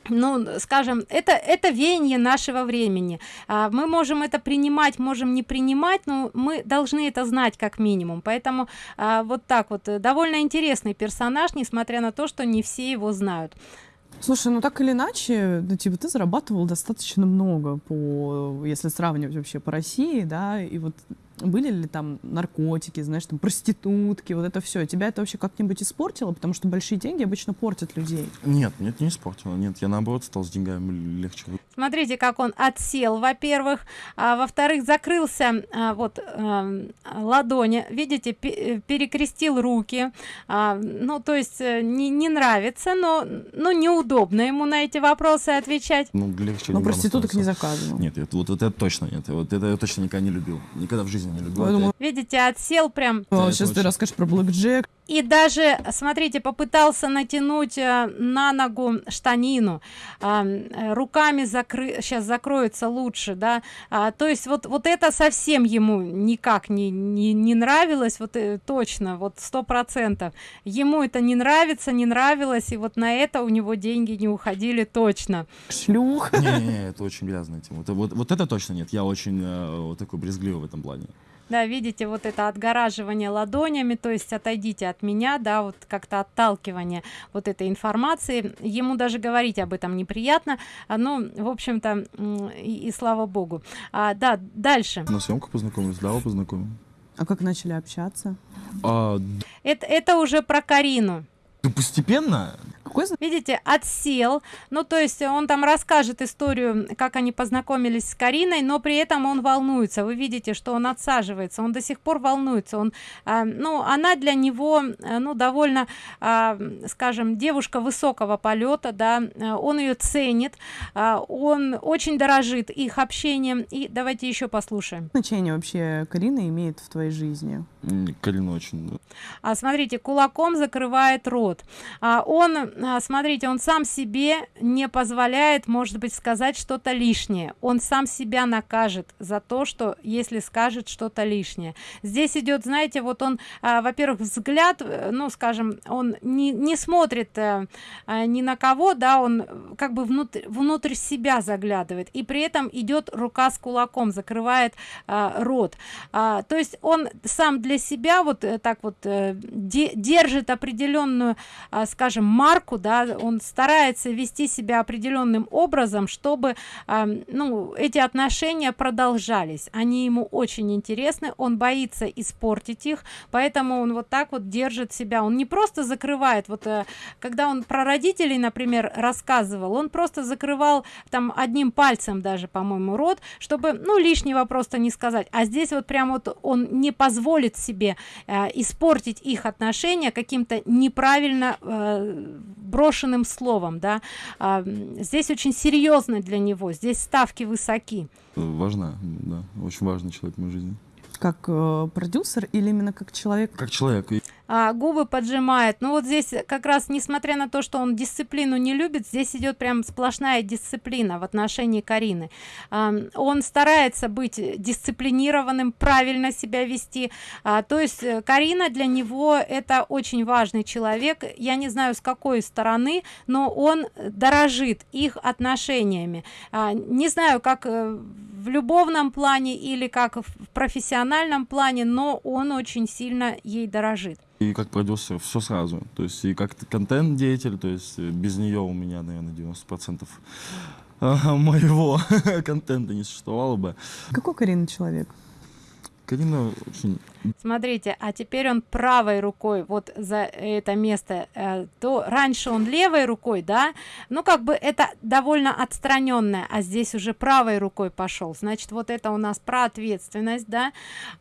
A: ну скажем это это веяние нашего времени. А, мы можем это принимать можем не принимать но мы должны это знать как минимум. Поэтому а, вот так вот э, довольно интересный персонаж несмотря на то что не все его знают
B: Слушай, ну так или иначе, ну, типа, ты зарабатывал достаточно много по, если сравнивать вообще по России, да, и вот были ли там наркотики, знаешь, там проститутки, вот это все. Тебя это вообще как-нибудь испортило? Потому что большие деньги обычно портят людей.
C: Нет, нет, не испортило. Нет, я наоборот стал с деньгами легче.
A: Смотрите, как он отсел, во-первых, а во-вторых, закрылся а, вот а, ладони, видите, перекрестил руки. А, ну, то есть э, не, не нравится, но ну, неудобно ему на эти вопросы отвечать.
C: Ну, легче.
B: Но проституток не заказывал.
C: Нет, это, вот, вот это точно нет. Вот это я точно никогда не любил. Никогда в жизни не любил. Думаю...
A: Видите, отсел прям.
B: О, сейчас ты расскажешь про Блэк Джек
A: и даже смотрите попытался натянуть э, на ногу штанину э, руками закры сейчас закроется лучше да. А, то есть вот вот это совсем ему никак не не, не нравилось вот э, точно вот сто процентов. Ему это не нравится не нравилось и вот на это у него деньги не уходили точно.
B: Шлюх.
C: Не, не, не, это очень грязная тема. Вот, вот, вот это точно нет. Я очень э, вот такой брезгливый в этом плане
A: да видите вот это отгораживание ладонями то есть отойдите от меня да вот как-то отталкивание вот этой информации. Ему даже говорить об этом неприятно а, ну в общем-то и, и слава богу. А, да дальше.
C: На съемках познакомились да познакомил
B: а как начали общаться?
C: А...
A: это это уже про карину.
C: Ты постепенно
A: какой видите отсел. Ну то есть он там расскажет историю как они познакомились с кариной но при этом он волнуется. Вы видите что он отсаживается он до сих пор волнуется. Он э, ну она для него э, ну довольно э, скажем девушка высокого полета да он ее ценит э, он очень дорожит их общением. И давайте еще послушаем.
B: Значение вообще карина имеет в твоей жизни?
C: Карина очень да.
A: а смотрите кулаком закрывает рот. А он смотрите он сам себе не позволяет может быть сказать что-то лишнее. Он сам себя накажет за то что если скажет что-то лишнее. Здесь идет знаете вот он а, во-первых взгляд э, ну скажем он не, не смотрит а, ни на кого да он как бы внутрь внутрь себя заглядывает. И при этом идет рука с кулаком закрывает а, рот. А, то есть он сам для себя вот так вот э, держит определенную а, скажем марку рамку да он старается вести себя определенным образом чтобы э, ну эти отношения продолжались. Они ему очень интересны он боится испортить их поэтому он вот так вот держит себя. Он не просто закрывает вот э, когда он про родителей например рассказывал он просто закрывал там одним пальцем даже по-моему рот чтобы ну лишнего просто не сказать. А здесь вот прям вот он не позволит себе э, испортить их отношения каким-то неправильно э, брошенным словом да. Э, здесь очень серьезно для него здесь ставки высоки.
C: Важна да. Очень важный человек в моей жизни
B: как э, продюсер или именно как человек?
C: Как человек.
A: А, губы поджимает. Ну вот здесь как раз несмотря на то что он дисциплину не любит здесь идет прям сплошная дисциплина в отношении карины. А, он старается быть дисциплинированным правильно себя вести. А, то есть э, карина для него это очень важный человек. Я не знаю с какой стороны но он дорожит их отношениями. А, не знаю как э, в любовном плане или как в профессиональном плане но он очень сильно ей дорожит.
C: И как продюсер все сразу. То есть и как контент деятель то есть без нее у меня наверное 90 процентов моего контента не существовало бы.
B: Какой карина человек?
C: Карина очень...
A: Смотрите, а теперь он правой рукой вот за это место, э, то раньше он левой рукой, да, ну как бы это довольно отстраненное, а здесь уже правой рукой пошел. Значит, вот это у нас про ответственность, да,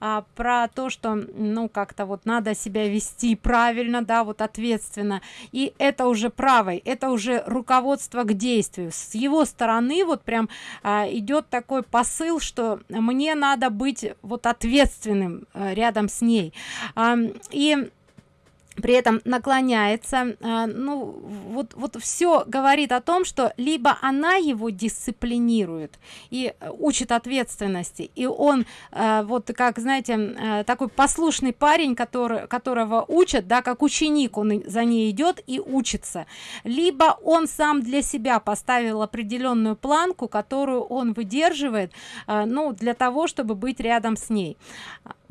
A: а, про то, что, ну как-то вот надо себя вести правильно, да, вот ответственно. И это уже правой, это уже руководство к действию. С его стороны вот прям а, идет такой посыл, что мне надо быть вот ответственным э, рядом с ней. И при этом наклоняется а, ну вот вот все говорит о том что либо она его дисциплинирует и э, учит ответственности и он а, вот как знаете а, такой послушный парень который которого учат да как ученик он за ней идет и учится либо он сам для себя поставил определенную планку которую он выдерживает ну для того чтобы быть рядом с ней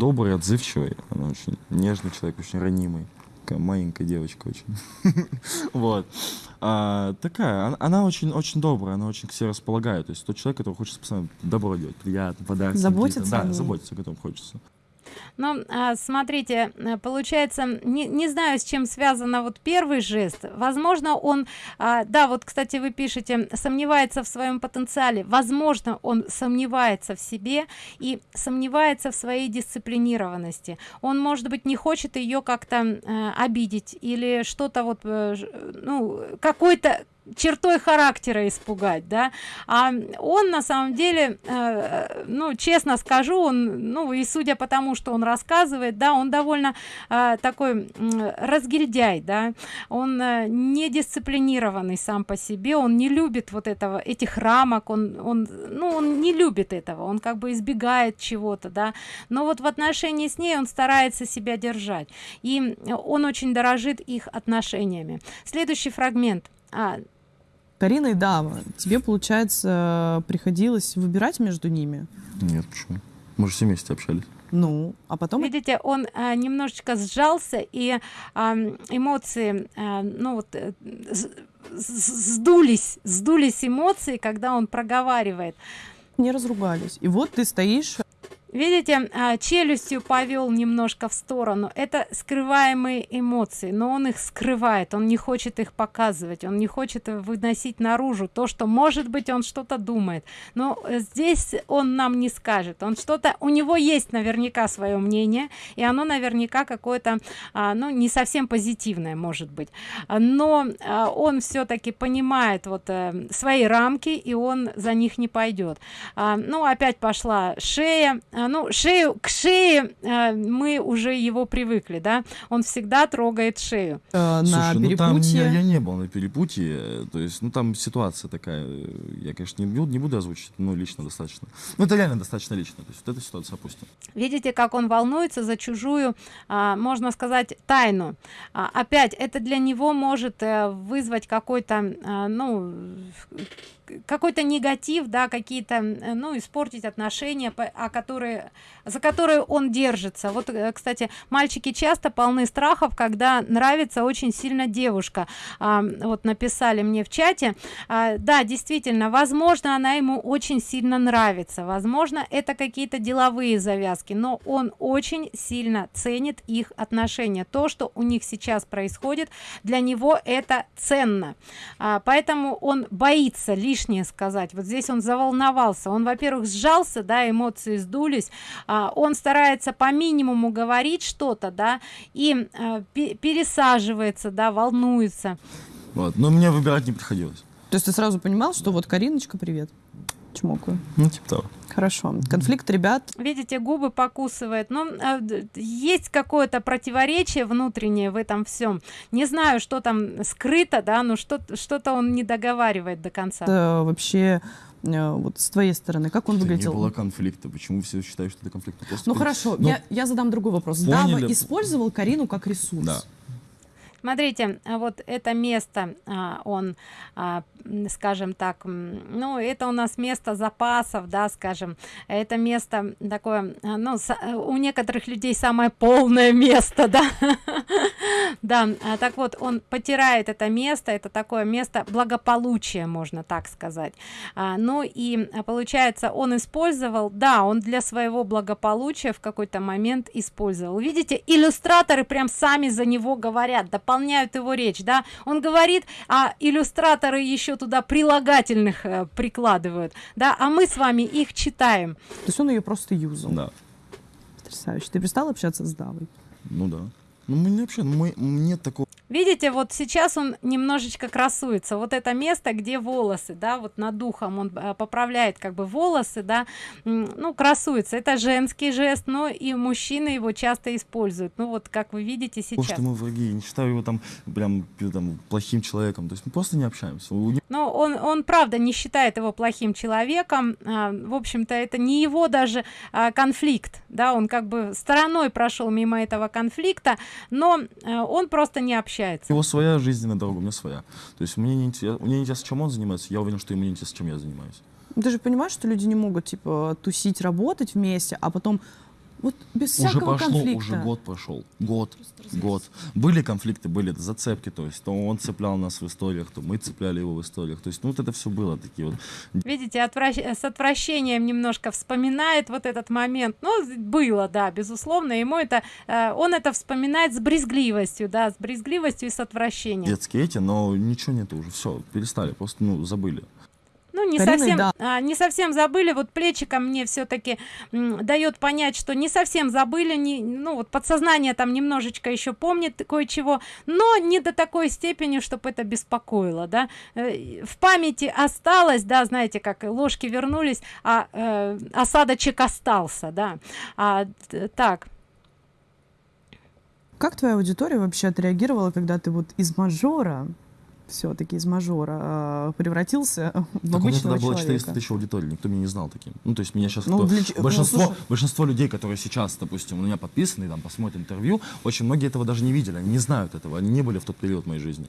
C: добрый отзывчивый она очень нежный человек очень ранимый такая маленькая девочка очень. вот. А, такая, она, очень, очень добрая, она очень к себе располагает. То есть тот человек, который хочет постоянно добро делать, приятно, подарки.
B: Заботиться
C: Да, заботиться, о котором хочется.
A: Ну, а, смотрите, э, получается, не, не знаю, с чем связано вот первый жест. Возможно, он, а, да, вот, кстати, вы пишете, сомневается в своем потенциале. Возможно, он сомневается в себе и сомневается в своей дисциплинированности. Он, может быть, не хочет ее как-то э, обидеть или что-то вот, э, ну, какой-то чертой характера испугать да. А он на самом деле э, ну честно скажу он ну и судя по тому что он рассказывает да он довольно э, такой э, разгильдяй да. Он э, не дисциплинированный сам по себе он не любит вот этого этих рамок он он ну он не любит этого он как бы избегает чего-то да. Но вот в отношении с ней он старается себя держать и он очень дорожит их отношениями. Следующий фрагмент а,
B: Карина и Дава, тебе, получается, приходилось выбирать между ними?
C: Нет, почему? Мы же все вместе общались.
B: Ну, а потом...
A: Видите, он а, немножечко сжался, и а, эмоции, а, ну вот, э, сдулись, сдулись эмоции, когда он проговаривает.
B: Не разругались. И вот ты стоишь
A: видите а, челюстью повел немножко в сторону. Это скрываемые эмоции но он их скрывает он не хочет их показывать он не хочет выносить наружу то что может быть он что-то думает. Но здесь он нам не скажет. Он что-то у него есть наверняка свое мнение и оно наверняка какое-то а, ну не совсем позитивное может быть. Но а, он все-таки понимает вот а, свои рамки и он за них не пойдет а, ну опять пошла шея а, ну шею к шее э, мы уже его привыкли да? Он всегда трогает шею.
C: Э, на Слушай, ну там я, я не был на перепутье то есть ну там ситуация такая я конечно не буду не буду озвучить но лично достаточно. Ну это реально достаточно лично то есть вот эту ситуацию опустим
A: видите как он волнуется за чужую а, можно сказать тайну. А, опять это для него может вызвать какой-то а, ну какой-то негатив да какие-то ну испортить отношения а которые за которые он держится. Вот э, кстати мальчики часто полны страхов когда нравится очень сильно девушка. А, вот написали мне в чате. А, да действительно возможно она ему очень сильно нравится. Возможно это какие-то деловые завязки но он очень сильно ценит их отношения. То что у них сейчас происходит для него это ценно. А, поэтому он боится лишнее сказать. Вот здесь он заволновался. Он во-первых сжался да эмоции сдулись. А, он старается по минимуму говорить что-то да и а, пересаживается да волнуется.
C: Вот но мне выбирать не приходилось.
B: То есть ты сразу понимал что вот кариночка привет чмокаю
C: ну типа того
B: Хорошо. Конфликт ребят.
A: Видите, губы покусывает. Но э, есть какое-то противоречие внутреннее в этом всем. Не знаю, что там скрыто, да, но что-то что он не договаривает до конца.
B: Это вообще э, вот с твоей стороны, как он
C: это
B: выглядел?
C: Не было конфликта. Почему все считают, что это конфликт?
B: Просто ну хорошо, ну, я, я задам другой вопрос. Поняли? Дава использовал Карину как ресурс.
C: Да.
A: Смотрите, вот это место, а, он а, скажем так ну это у нас место запасов да скажем. Это место такое ну у некоторых людей самое полное место да. Да а, так вот он потирает это место это такое место благополучия можно так сказать. А, ну и получается он использовал да он для своего благополучия в какой-то момент использовал. Видите иллюстраторы прям сами за него говорят дополняют его речь да. Он говорит а иллюстраторы еще туда прилагательных э, прикладывают да а мы с вами их читаем.
B: То есть он ее просто юзал.
C: Да.
B: Потрясающе. Ты перестал общаться с давой?
C: Ну да ну мы не вообще мы нет такого.
A: Видите вот сейчас он немножечко красуется. Вот это место где волосы да вот над духом он э, поправляет как бы волосы да ну красуется. Это женский жест но и мужчины его часто используют. Ну вот как вы видите сейчас
C: Потому что мы враги я не считаю его там прям там плохим человеком. То есть мы просто не общаемся.
A: Но он он правда не считает его плохим человеком. А, в общем-то это не его даже а, конфликт да. Он как бы стороной прошел мимо этого конфликта но а, он просто не общается общается.
C: Его своя жизненная дорога, у меня своя. То есть мне не интересно, мне не интересно, чем он занимается, я уверен, что ему не интересно, чем я занимаюсь.
B: Ты же понимаешь, что люди не могут, типа, тусить, работать вместе, а потом вот без
C: уже
B: всякого
C: пошло,
B: конфликта.
C: Уже год прошел. Год. Год. Были конфликты, были зацепки. То есть то он цеплял нас в историях, то мы цепляли его в историях. То есть, ну, вот это все было такие вот.
A: Видите, отвращ... с отвращением немножко вспоминает вот этот момент. Ну, было, да, безусловно. Ему это, э, он это вспоминает с брезгливостью, да, с брезгливостью и с отвращением.
C: Детские эти, но ничего нету уже. Все, перестали, просто, ну, забыли
A: ну не Кариной, совсем да. а, не совсем забыли. Вот плечика мне все-таки дает понять что не совсем забыли не ну вот подсознание там немножечко еще помнит кое-чего но не до такой степени чтобы это беспокоило да. Э, в памяти осталось да знаете как ложки вернулись а э, осадочек остался да. А, так.
B: Как твоя аудитория вообще отреагировала когда ты вот из мажора все-таки из мажора э, превратился в так обычного у меня тогда было 400
C: тысяч аудитории, никто меня не знал таким. Ну, то есть меня сейчас... Ну, кто... для... Ну, большинство, ну, большинство людей, которые сейчас, допустим, у меня подписаны, там, посмотрят интервью, очень многие этого даже не видели, они не знают этого, они не были в тот период моей жизни.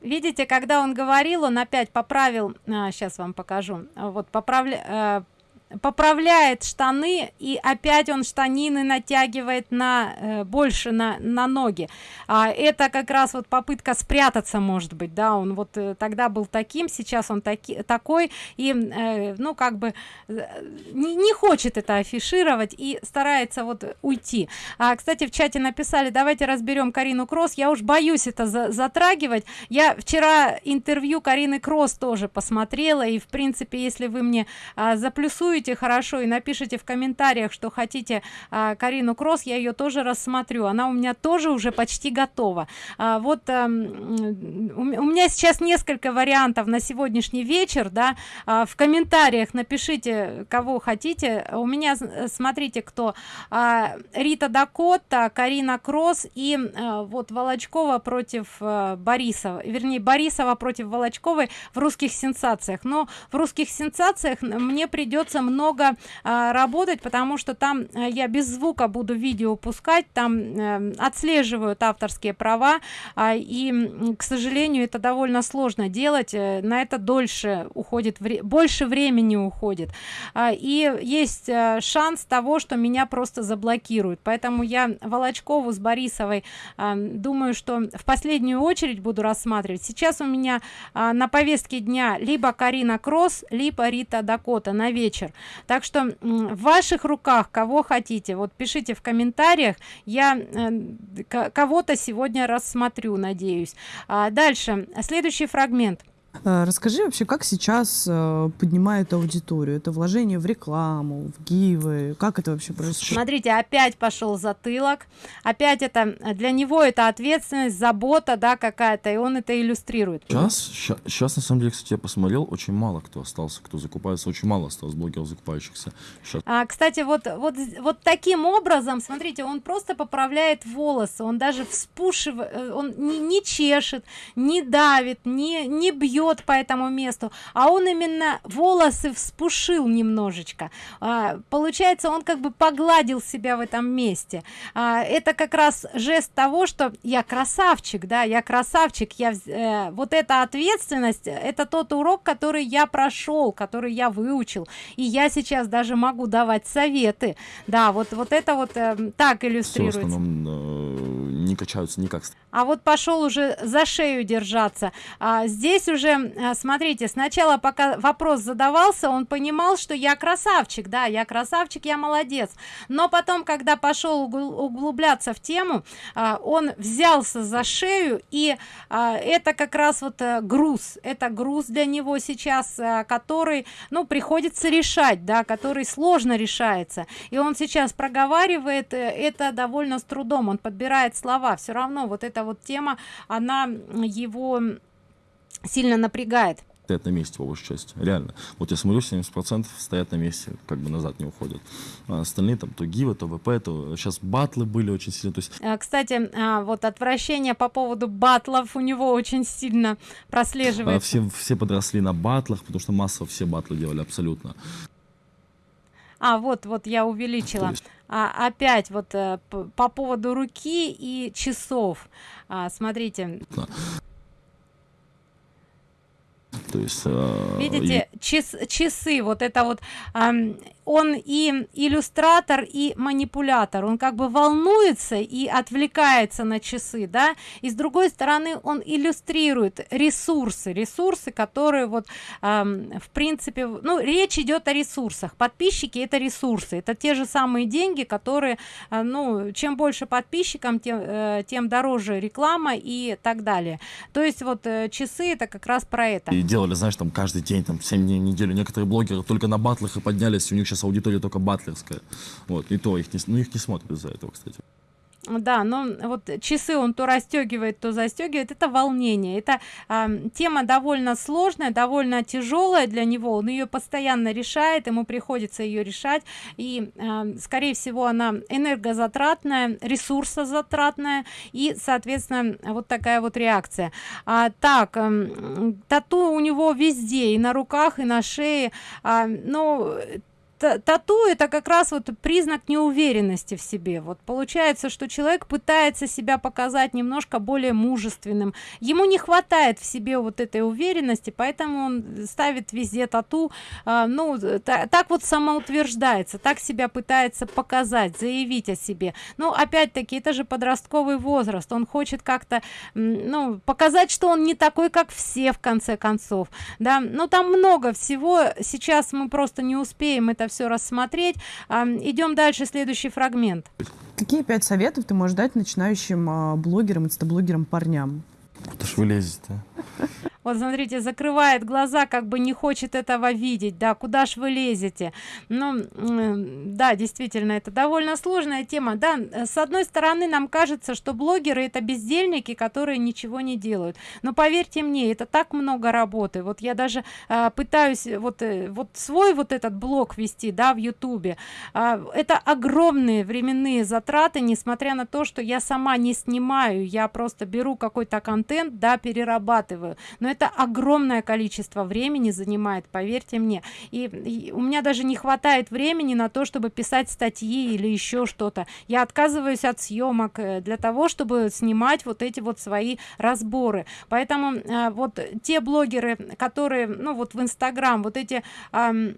A: Видите, когда он говорил, он опять поправил, а, сейчас вам покажу, вот поправля, э, поправляет штаны и опять он штанины натягивает на э, больше на на ноги. А, это как раз вот попытка спрятаться может быть да он вот э, тогда был таким сейчас он таки такой и э, ну как бы э, не, не хочет это афишировать и старается вот уйти. А, кстати в чате написали давайте разберем карину кросс. Я уж боюсь это за, затрагивать. Я вчера интервью карины кросс тоже посмотрела и в принципе если вы мне а, заплюсуете напишите хорошо и напишите в комментариях что хотите а, карину кросс. Я ее тоже рассмотрю. Она у меня тоже уже почти готова. А, вот а, у меня сейчас несколько вариантов на сегодняшний вечер да. А, в комментариях напишите кого хотите. У меня смотрите кто. А, рита дакота карина кросс и а, вот волочкова против а, борисова. Вернее борисова против волочковой в русских сенсациях но в русских сенсациях мне придется много а, работать потому что там а, я без звука буду видео пускать там а, отслеживают авторские права а, и к сожалению это довольно сложно делать а, на это дольше уходит вре больше времени уходит. А, и есть а, шанс того что меня просто заблокируют. Поэтому я волочкову с борисовой а, думаю что в последнюю очередь буду рассматривать. Сейчас у меня а, на повестке дня либо карина кросс либо рита дакота на вечер так что в ваших руках кого хотите вот пишите в комментариях. Я э, кого-то сегодня рассмотрю надеюсь. А дальше следующий фрагмент
B: расскажи вообще, как сейчас э, поднимает аудиторию? Это вложение в рекламу, в гивы? Как это вообще происходит?
A: Смотрите, опять пошел затылок. Опять это для него это ответственность, забота, да, какая-то, и он это иллюстрирует.
C: Сейчас, сейчас, на самом деле, кстати, я посмотрел, очень мало кто остался, кто закупается, очень мало осталось блогеров закупающихся.
A: Сейчас. А, кстати, вот, вот, вот таким образом, смотрите, он просто поправляет волосы, он даже вспушивает, э, он не, не чешет, не давит, не, не бьет бьет по этому месту а он именно волосы вспушил немножечко. А, получается он как бы погладил себя в этом месте. А, это как раз жест того что я красавчик да я красавчик я э, вот эта ответственность это тот урок который я прошел который я выучил и я сейчас даже могу давать советы да вот вот это вот э, так иллюстрируется. Все, основном,
C: э, не качаются никак.
A: А вот пошел уже за шею держаться. А здесь уже а, смотрите сначала пока вопрос задавался он понимал что я красавчик да я красавчик я молодец. Но потом когда пошел углубляться в тему а, он взялся за шею и а, это как раз вот э, груз. Это груз для него сейчас который ну приходится решать да который сложно решается. И он сейчас проговаривает э, это довольно с трудом. Он подбирает слова. Все равно вот эта вот тема она его сильно напрягает.
C: Стоят на месте по большей части реально. Вот я смотрю 70 процентов стоят на месте как бы назад не уходят. А остальные там то гива то вп то сейчас батлы были очень сильно то есть
A: а, кстати а, вот отвращение по поводу батлов у него очень сильно прослеживается. А,
C: все все подросли на батлах потому что массово все батлы делали абсолютно.
A: А вот вот я увеличила. А, опять вот а, по поводу руки и часов. А, смотрите. Да
C: то есть э,
A: видите час, часы вот это вот э, он и иллюстратор и манипулятор. Он как бы волнуется и отвлекается на часы да? И с другой стороны он иллюстрирует ресурсы ресурсы которые вот э, в принципе ну речь идет о ресурсах. Подписчики это ресурсы это те же самые деньги которые э, ну чем больше подписчикам тем э, тем дороже реклама и так далее. То есть вот э, часы это как раз про это.
C: И делали знаешь там каждый день там 7 дней в неделю. Некоторые блогеры только на батлах и поднялись у них сейчас аудитория только батлерская. Вот, и то их не, ну, их не смотрят из-за этого, кстати.
A: Да но вот часы он то расстегивает то застегивает. Это волнение. Это э, тема довольно сложная довольно тяжелая для него. Он ее постоянно решает ему приходится ее решать. И э, скорее всего она энергозатратная ресурсозатратная и соответственно вот такая вот реакция. А, так э, тату у него везде и на руках и на шее. А, но тату это как раз вот признак неуверенности в себе. Вот получается что человек пытается себя показать немножко более мужественным. Ему не хватает в себе вот этой уверенности поэтому он ставит везде тату. А, ну та, так вот самоутверждается так себя пытается показать заявить о себе. Но опять-таки это же подростковый возраст. Он хочет как-то ну показать что он не такой как все в конце концов. Да? Но там много всего. Сейчас мы просто не успеем это все рассмотреть. Идем дальше следующий фрагмент.
B: Какие пять советов ты можешь дать начинающим а, блогерам инстаблогерам парням?
C: Куда ж вы лезете
A: вот смотрите закрывает глаза как бы не хочет этого видеть. Да куда ж вы лезете? Ну да действительно это довольно сложная тема. Да с одной стороны нам кажется что блогеры это бездельники которые ничего не делают. Но поверьте мне это так много работы. Вот я даже а, пытаюсь вот э, вот свой вот этот блог вести да в ютубе. А, это огромные временные затраты несмотря на то что я сама не снимаю. Я просто беру какой-то контент да перерабатываю. Но это огромное количество времени занимает поверьте мне. И, и у меня даже не хватает времени на то чтобы писать статьи или еще что-то. Я отказываюсь от съемок э, для того чтобы снимать вот эти вот свои разборы. Поэтому э, вот те блогеры которые ну вот в инстаграм вот эти э,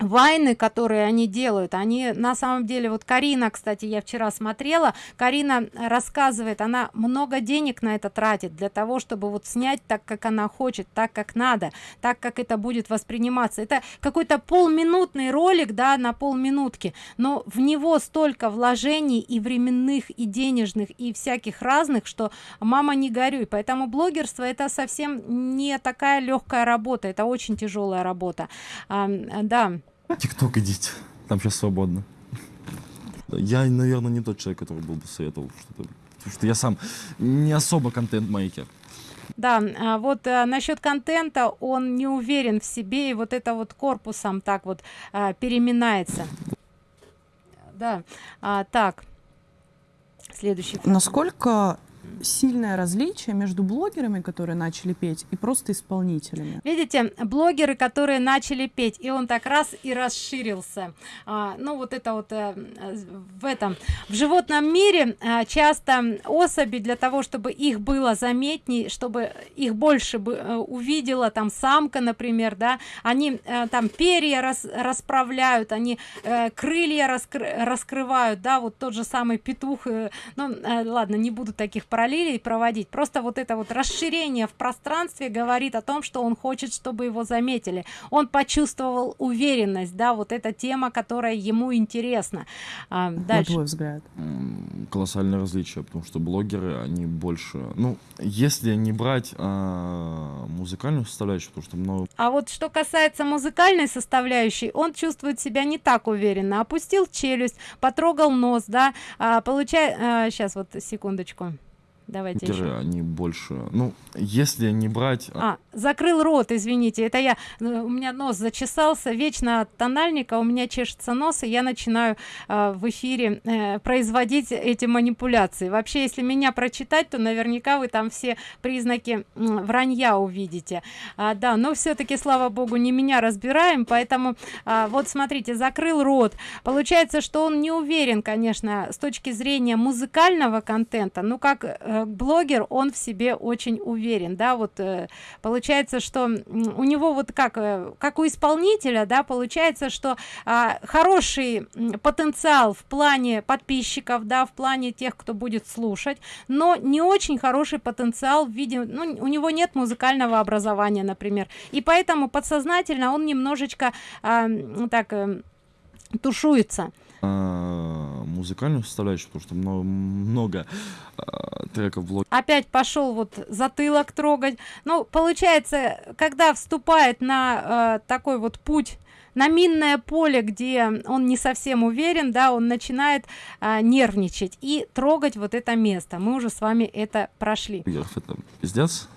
A: вайны которые они делают. Они на самом деле вот карина кстати я вчера смотрела карина рассказывает она много денег на это тратит для того чтобы вот снять так как она хочет так как надо так как это будет восприниматься. Это какой-то полминутный ролик да на полминутки но в него столько вложений и временных и денежных и всяких разных что мама не горюй поэтому блогерство это совсем не такая легкая работа это очень тяжелая работа. А, да
C: Тикток идите, там сейчас свободно. Я, наверное, не тот человек, который был бы советовал что-то. Потому что я сам не особо контент-мейкер.
A: Да, а вот а, насчет контента он не уверен в себе, и вот это вот корпусом так вот а, переминается. Да, а, так. Следующий.
B: Насколько сильное различие между блогерами, которые начали петь, и просто исполнителями.
A: Видите, блогеры, которые начали петь, и он так раз и расширился. А, ну вот это вот а, в этом в животном мире а, часто особи для того, чтобы их было заметней, чтобы их больше бы а, увидела там самка, например, да, они а, там перья рас, расправляют, они а, крылья раскры, раскрывают, да, вот тот же самый петух. Ну ладно, не буду таких параллелей проводить. Просто вот это вот расширение в пространстве говорит о том что он хочет чтобы его заметили. Он почувствовал уверенность да вот эта тема которая ему интересна.
B: А, дальше. на твой взгляд.
C: Колоссальное различие потому что блогеры они больше ну если не брать а, музыкальную составляющую потому что много
A: а вот что касается музыкальной составляющей он чувствует себя не так уверенно. Опустил челюсть потрогал нос да а, получай а, сейчас вот секундочку давайте
C: еще. они больше? Ну если не брать
A: а, а закрыл рот извините это я э, у меня нос зачесался вечно от тональника у меня чешется нос и я начинаю э, в эфире э, производить эти манипуляции. Вообще если меня прочитать то наверняка вы там все признаки э, вранья увидите. А, да но все-таки слава богу не меня разбираем поэтому а, вот смотрите закрыл рот. Получается что он не уверен конечно с точки зрения музыкального контента ну как э, блогер он в себе очень уверен да вот э, получается что у него вот как э, как у исполнителя да получается что а, хороший потенциал в плане подписчиков да в плане тех кто будет слушать но не очень хороший потенциал в виде ну, у него нет музыкального образования например. И поэтому подсознательно он немножечко а, так э, тушуется.
C: А, музыкальную составляющую, потому что много, много а, треков блог.
A: Опять пошел вот затылок трогать. Ну, получается, когда вступает на э, такой вот путь на минное поле, где он не совсем уверен, да, он начинает а, нервничать и трогать вот это место. Мы уже с вами это прошли.
C: Это пиздец.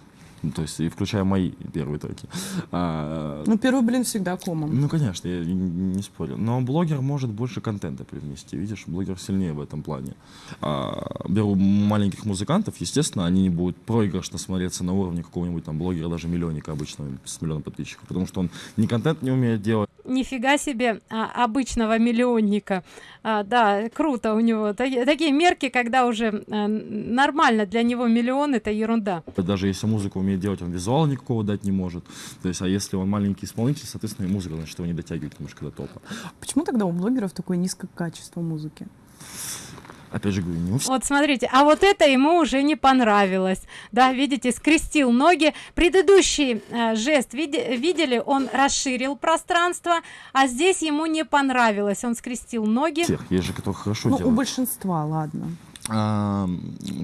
C: Ну, то есть, и включая мои первые треки.
B: А, ну, первый блин всегда комом.
C: Ну, конечно, я не спорю. Но блогер может больше контента привнести. Видишь, блогер сильнее в этом плане. А, беру маленьких музыкантов, естественно, они не будут проигрышно смотреться на уровне какого-нибудь там блогера, даже миллионника обычного, с миллионом подписчиков. Потому что он ни контент не умеет делать.
A: Нифига себе а, обычного миллионника. А, да, круто у него. Такие, такие мерки, когда уже а, нормально для него миллион, это ерунда.
C: Даже если музыку умеет делать, он визуала никакого дать не может. То есть, а если он маленький исполнитель, соответственно, и музыка, значит, его не дотягивает немножко до топа.
B: Почему тогда у блогеров такое низкое качество музыки?
C: Опять же говорю не
A: вот смотрите а вот это ему уже не понравилось. Да видите скрестил ноги. Предыдущий э, жест види, видели он расширил пространство а здесь ему не понравилось. Он скрестил ноги.
C: Тех есть же кто хорошо
B: ну,
C: делает.
B: у большинства ладно.
C: А,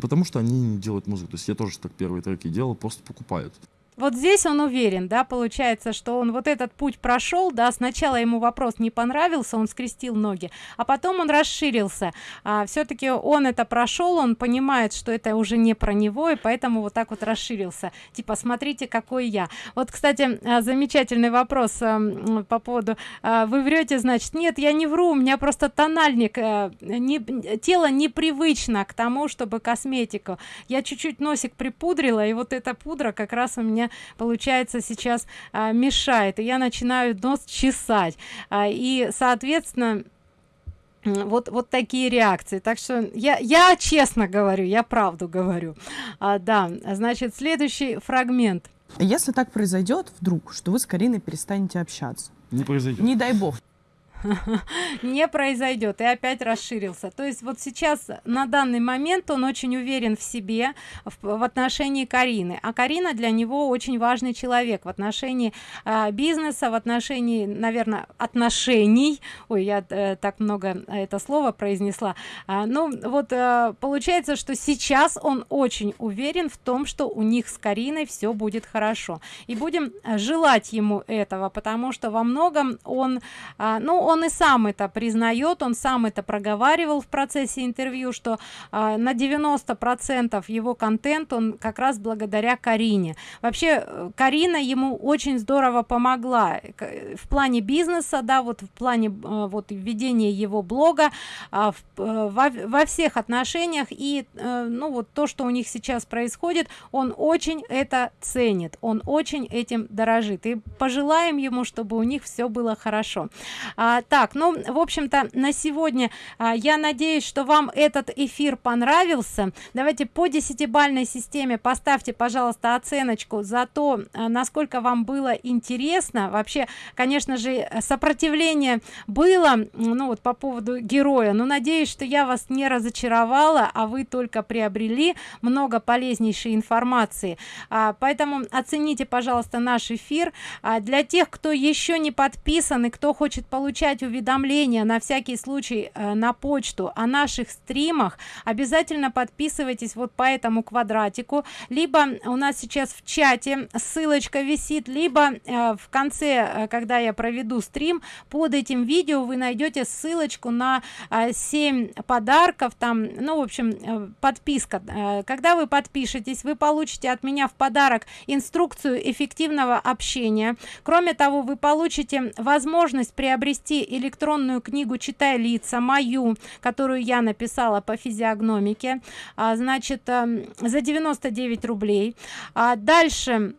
C: потому что они не делают музыку. То есть я тоже так первые треки делал, просто покупают
A: вот здесь он уверен да получается что он вот этот путь прошел да сначала ему вопрос не понравился он скрестил ноги а потом он расширился. А, все-таки он это прошел он понимает что это уже не про него и поэтому вот так вот расширился. Типа смотрите какой я. Вот кстати а, замечательный вопрос а, по поводу а, вы врете значит нет я не вру у меня просто тональник не тело непривычно к тому чтобы косметику. Я чуть-чуть носик припудрила и вот эта пудра как раз у меня мне получается сейчас а, мешает. И я начинаю нос чесать. А, и соответственно вот вот такие реакции. Так что я я честно говорю я правду говорю. А, да значит следующий фрагмент.
B: Если так произойдет вдруг что вы с кариной перестанете общаться.
C: Не произойдет.
B: Не дай бог
A: не произойдет и опять расширился. То есть вот сейчас на данный момент он очень уверен в себе в, в отношении карины. А карина для него очень важный человек в отношении э, бизнеса в отношении наверное отношений. Ой я э, так много это слово произнесла. А, ну вот э, получается что сейчас он очень уверен в том что у них с кариной все будет хорошо. И будем желать ему этого потому что во многом он э, ну он и сам это признает он сам это проговаривал в процессе интервью что э, на 90 процентов его контент он как раз благодаря карине. Вообще э, карина ему очень здорово помогла в плане бизнеса да вот в плане э, вот введения его блога э, в, э, во, во всех отношениях. И э, ну вот то что у них сейчас происходит он очень это ценит он очень этим дорожит. И пожелаем ему чтобы у них все было хорошо. А, так ну в общем-то на сегодня а, я надеюсь что вам этот эфир понравился. Давайте по десятибальной системе поставьте пожалуйста оценочку за то а, насколько вам было интересно. Вообще конечно же сопротивление было ну вот по поводу героя. Но надеюсь что я вас не разочаровала а вы только приобрели много полезнейшей информации. А, поэтому оцените пожалуйста наш эфир. А, для тех кто еще не подписан и кто хочет получать уведомления на всякий случай э, на почту. О наших стримах обязательно подписывайтесь вот по этому квадратику. Либо у нас сейчас в чате ссылочка висит либо э, в конце э, когда я проведу стрим под этим видео вы найдете ссылочку на э, 7 подарков там ну в общем э, подписка э, когда вы подпишетесь вы получите от меня в подарок инструкцию эффективного общения. Кроме того вы получите возможность приобрести электронную книгу читай лица мою которую я написала по физиогномике. А, значит а, за 99 рублей. А дальше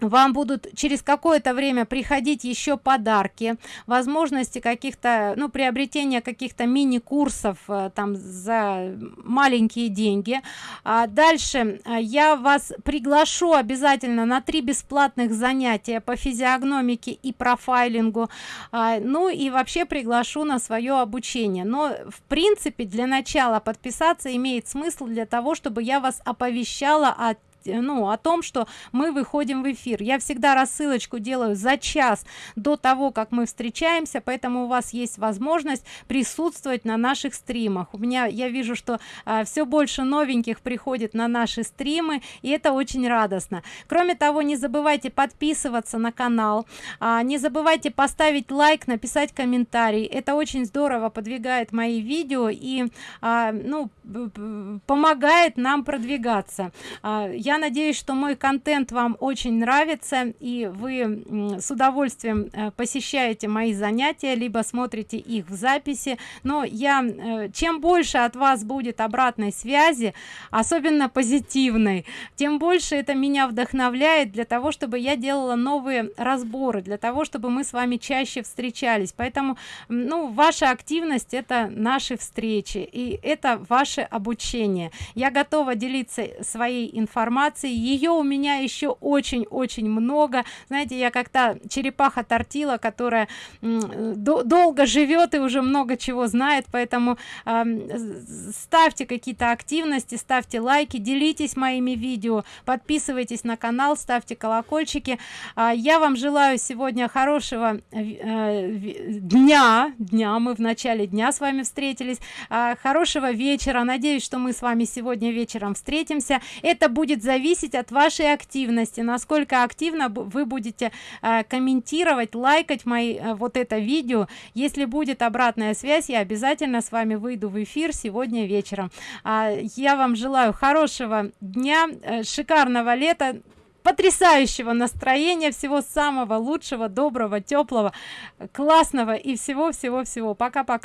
A: вам будут через какое-то время приходить еще подарки возможности каких-то ну приобретения каких-то мини-курсов э, там за маленькие деньги. А дальше э, я вас приглашу обязательно на три бесплатных занятия по физиогномике и профайлингу. А, ну и вообще приглашу на свое обучение. Но в принципе для начала подписаться имеет смысл для того чтобы я вас оповещала о ну о том что мы выходим в эфир. Я всегда рассылочку делаю за час до того как мы встречаемся поэтому у вас есть возможность присутствовать на наших стримах. У меня я вижу что а, все больше новеньких приходит на наши стримы и это очень радостно. Кроме того не забывайте подписываться на канал а, не забывайте поставить лайк написать комментарий. Это очень здорово подвигает мои видео и а, ну помогает нам продвигаться. А, я надеюсь что мой контент вам очень нравится и вы с удовольствием э, посещаете мои занятия либо смотрите их в записи. Но я э, чем больше от вас будет обратной связи особенно позитивной тем больше это меня вдохновляет для того чтобы я делала новые разборы для того чтобы мы с вами чаще встречались. Поэтому ну ваша активность это наши встречи и это ваше обучение. Я готова делиться своей информацией информации ее у меня еще очень-очень много. Знаете я как-то черепаха тортила которая долго живет и уже много чего знает поэтому э, ставьте какие-то активности ставьте лайки делитесь моими видео подписывайтесь на канал ставьте колокольчики. Э, я вам желаю сегодня хорошего э, дня дня. Мы в начале дня с вами встретились. Э, хорошего вечера. Надеюсь что мы с вами сегодня вечером встретимся. Это будет за зависеть от вашей активности насколько активно вы будете э, комментировать лайкать мои э, вот это видео. Если будет обратная связь я обязательно с вами выйду в эфир сегодня вечером. А, я вам желаю хорошего дня э, шикарного лета потрясающего настроения всего самого лучшего доброго теплого классного и всего всего всего пока пока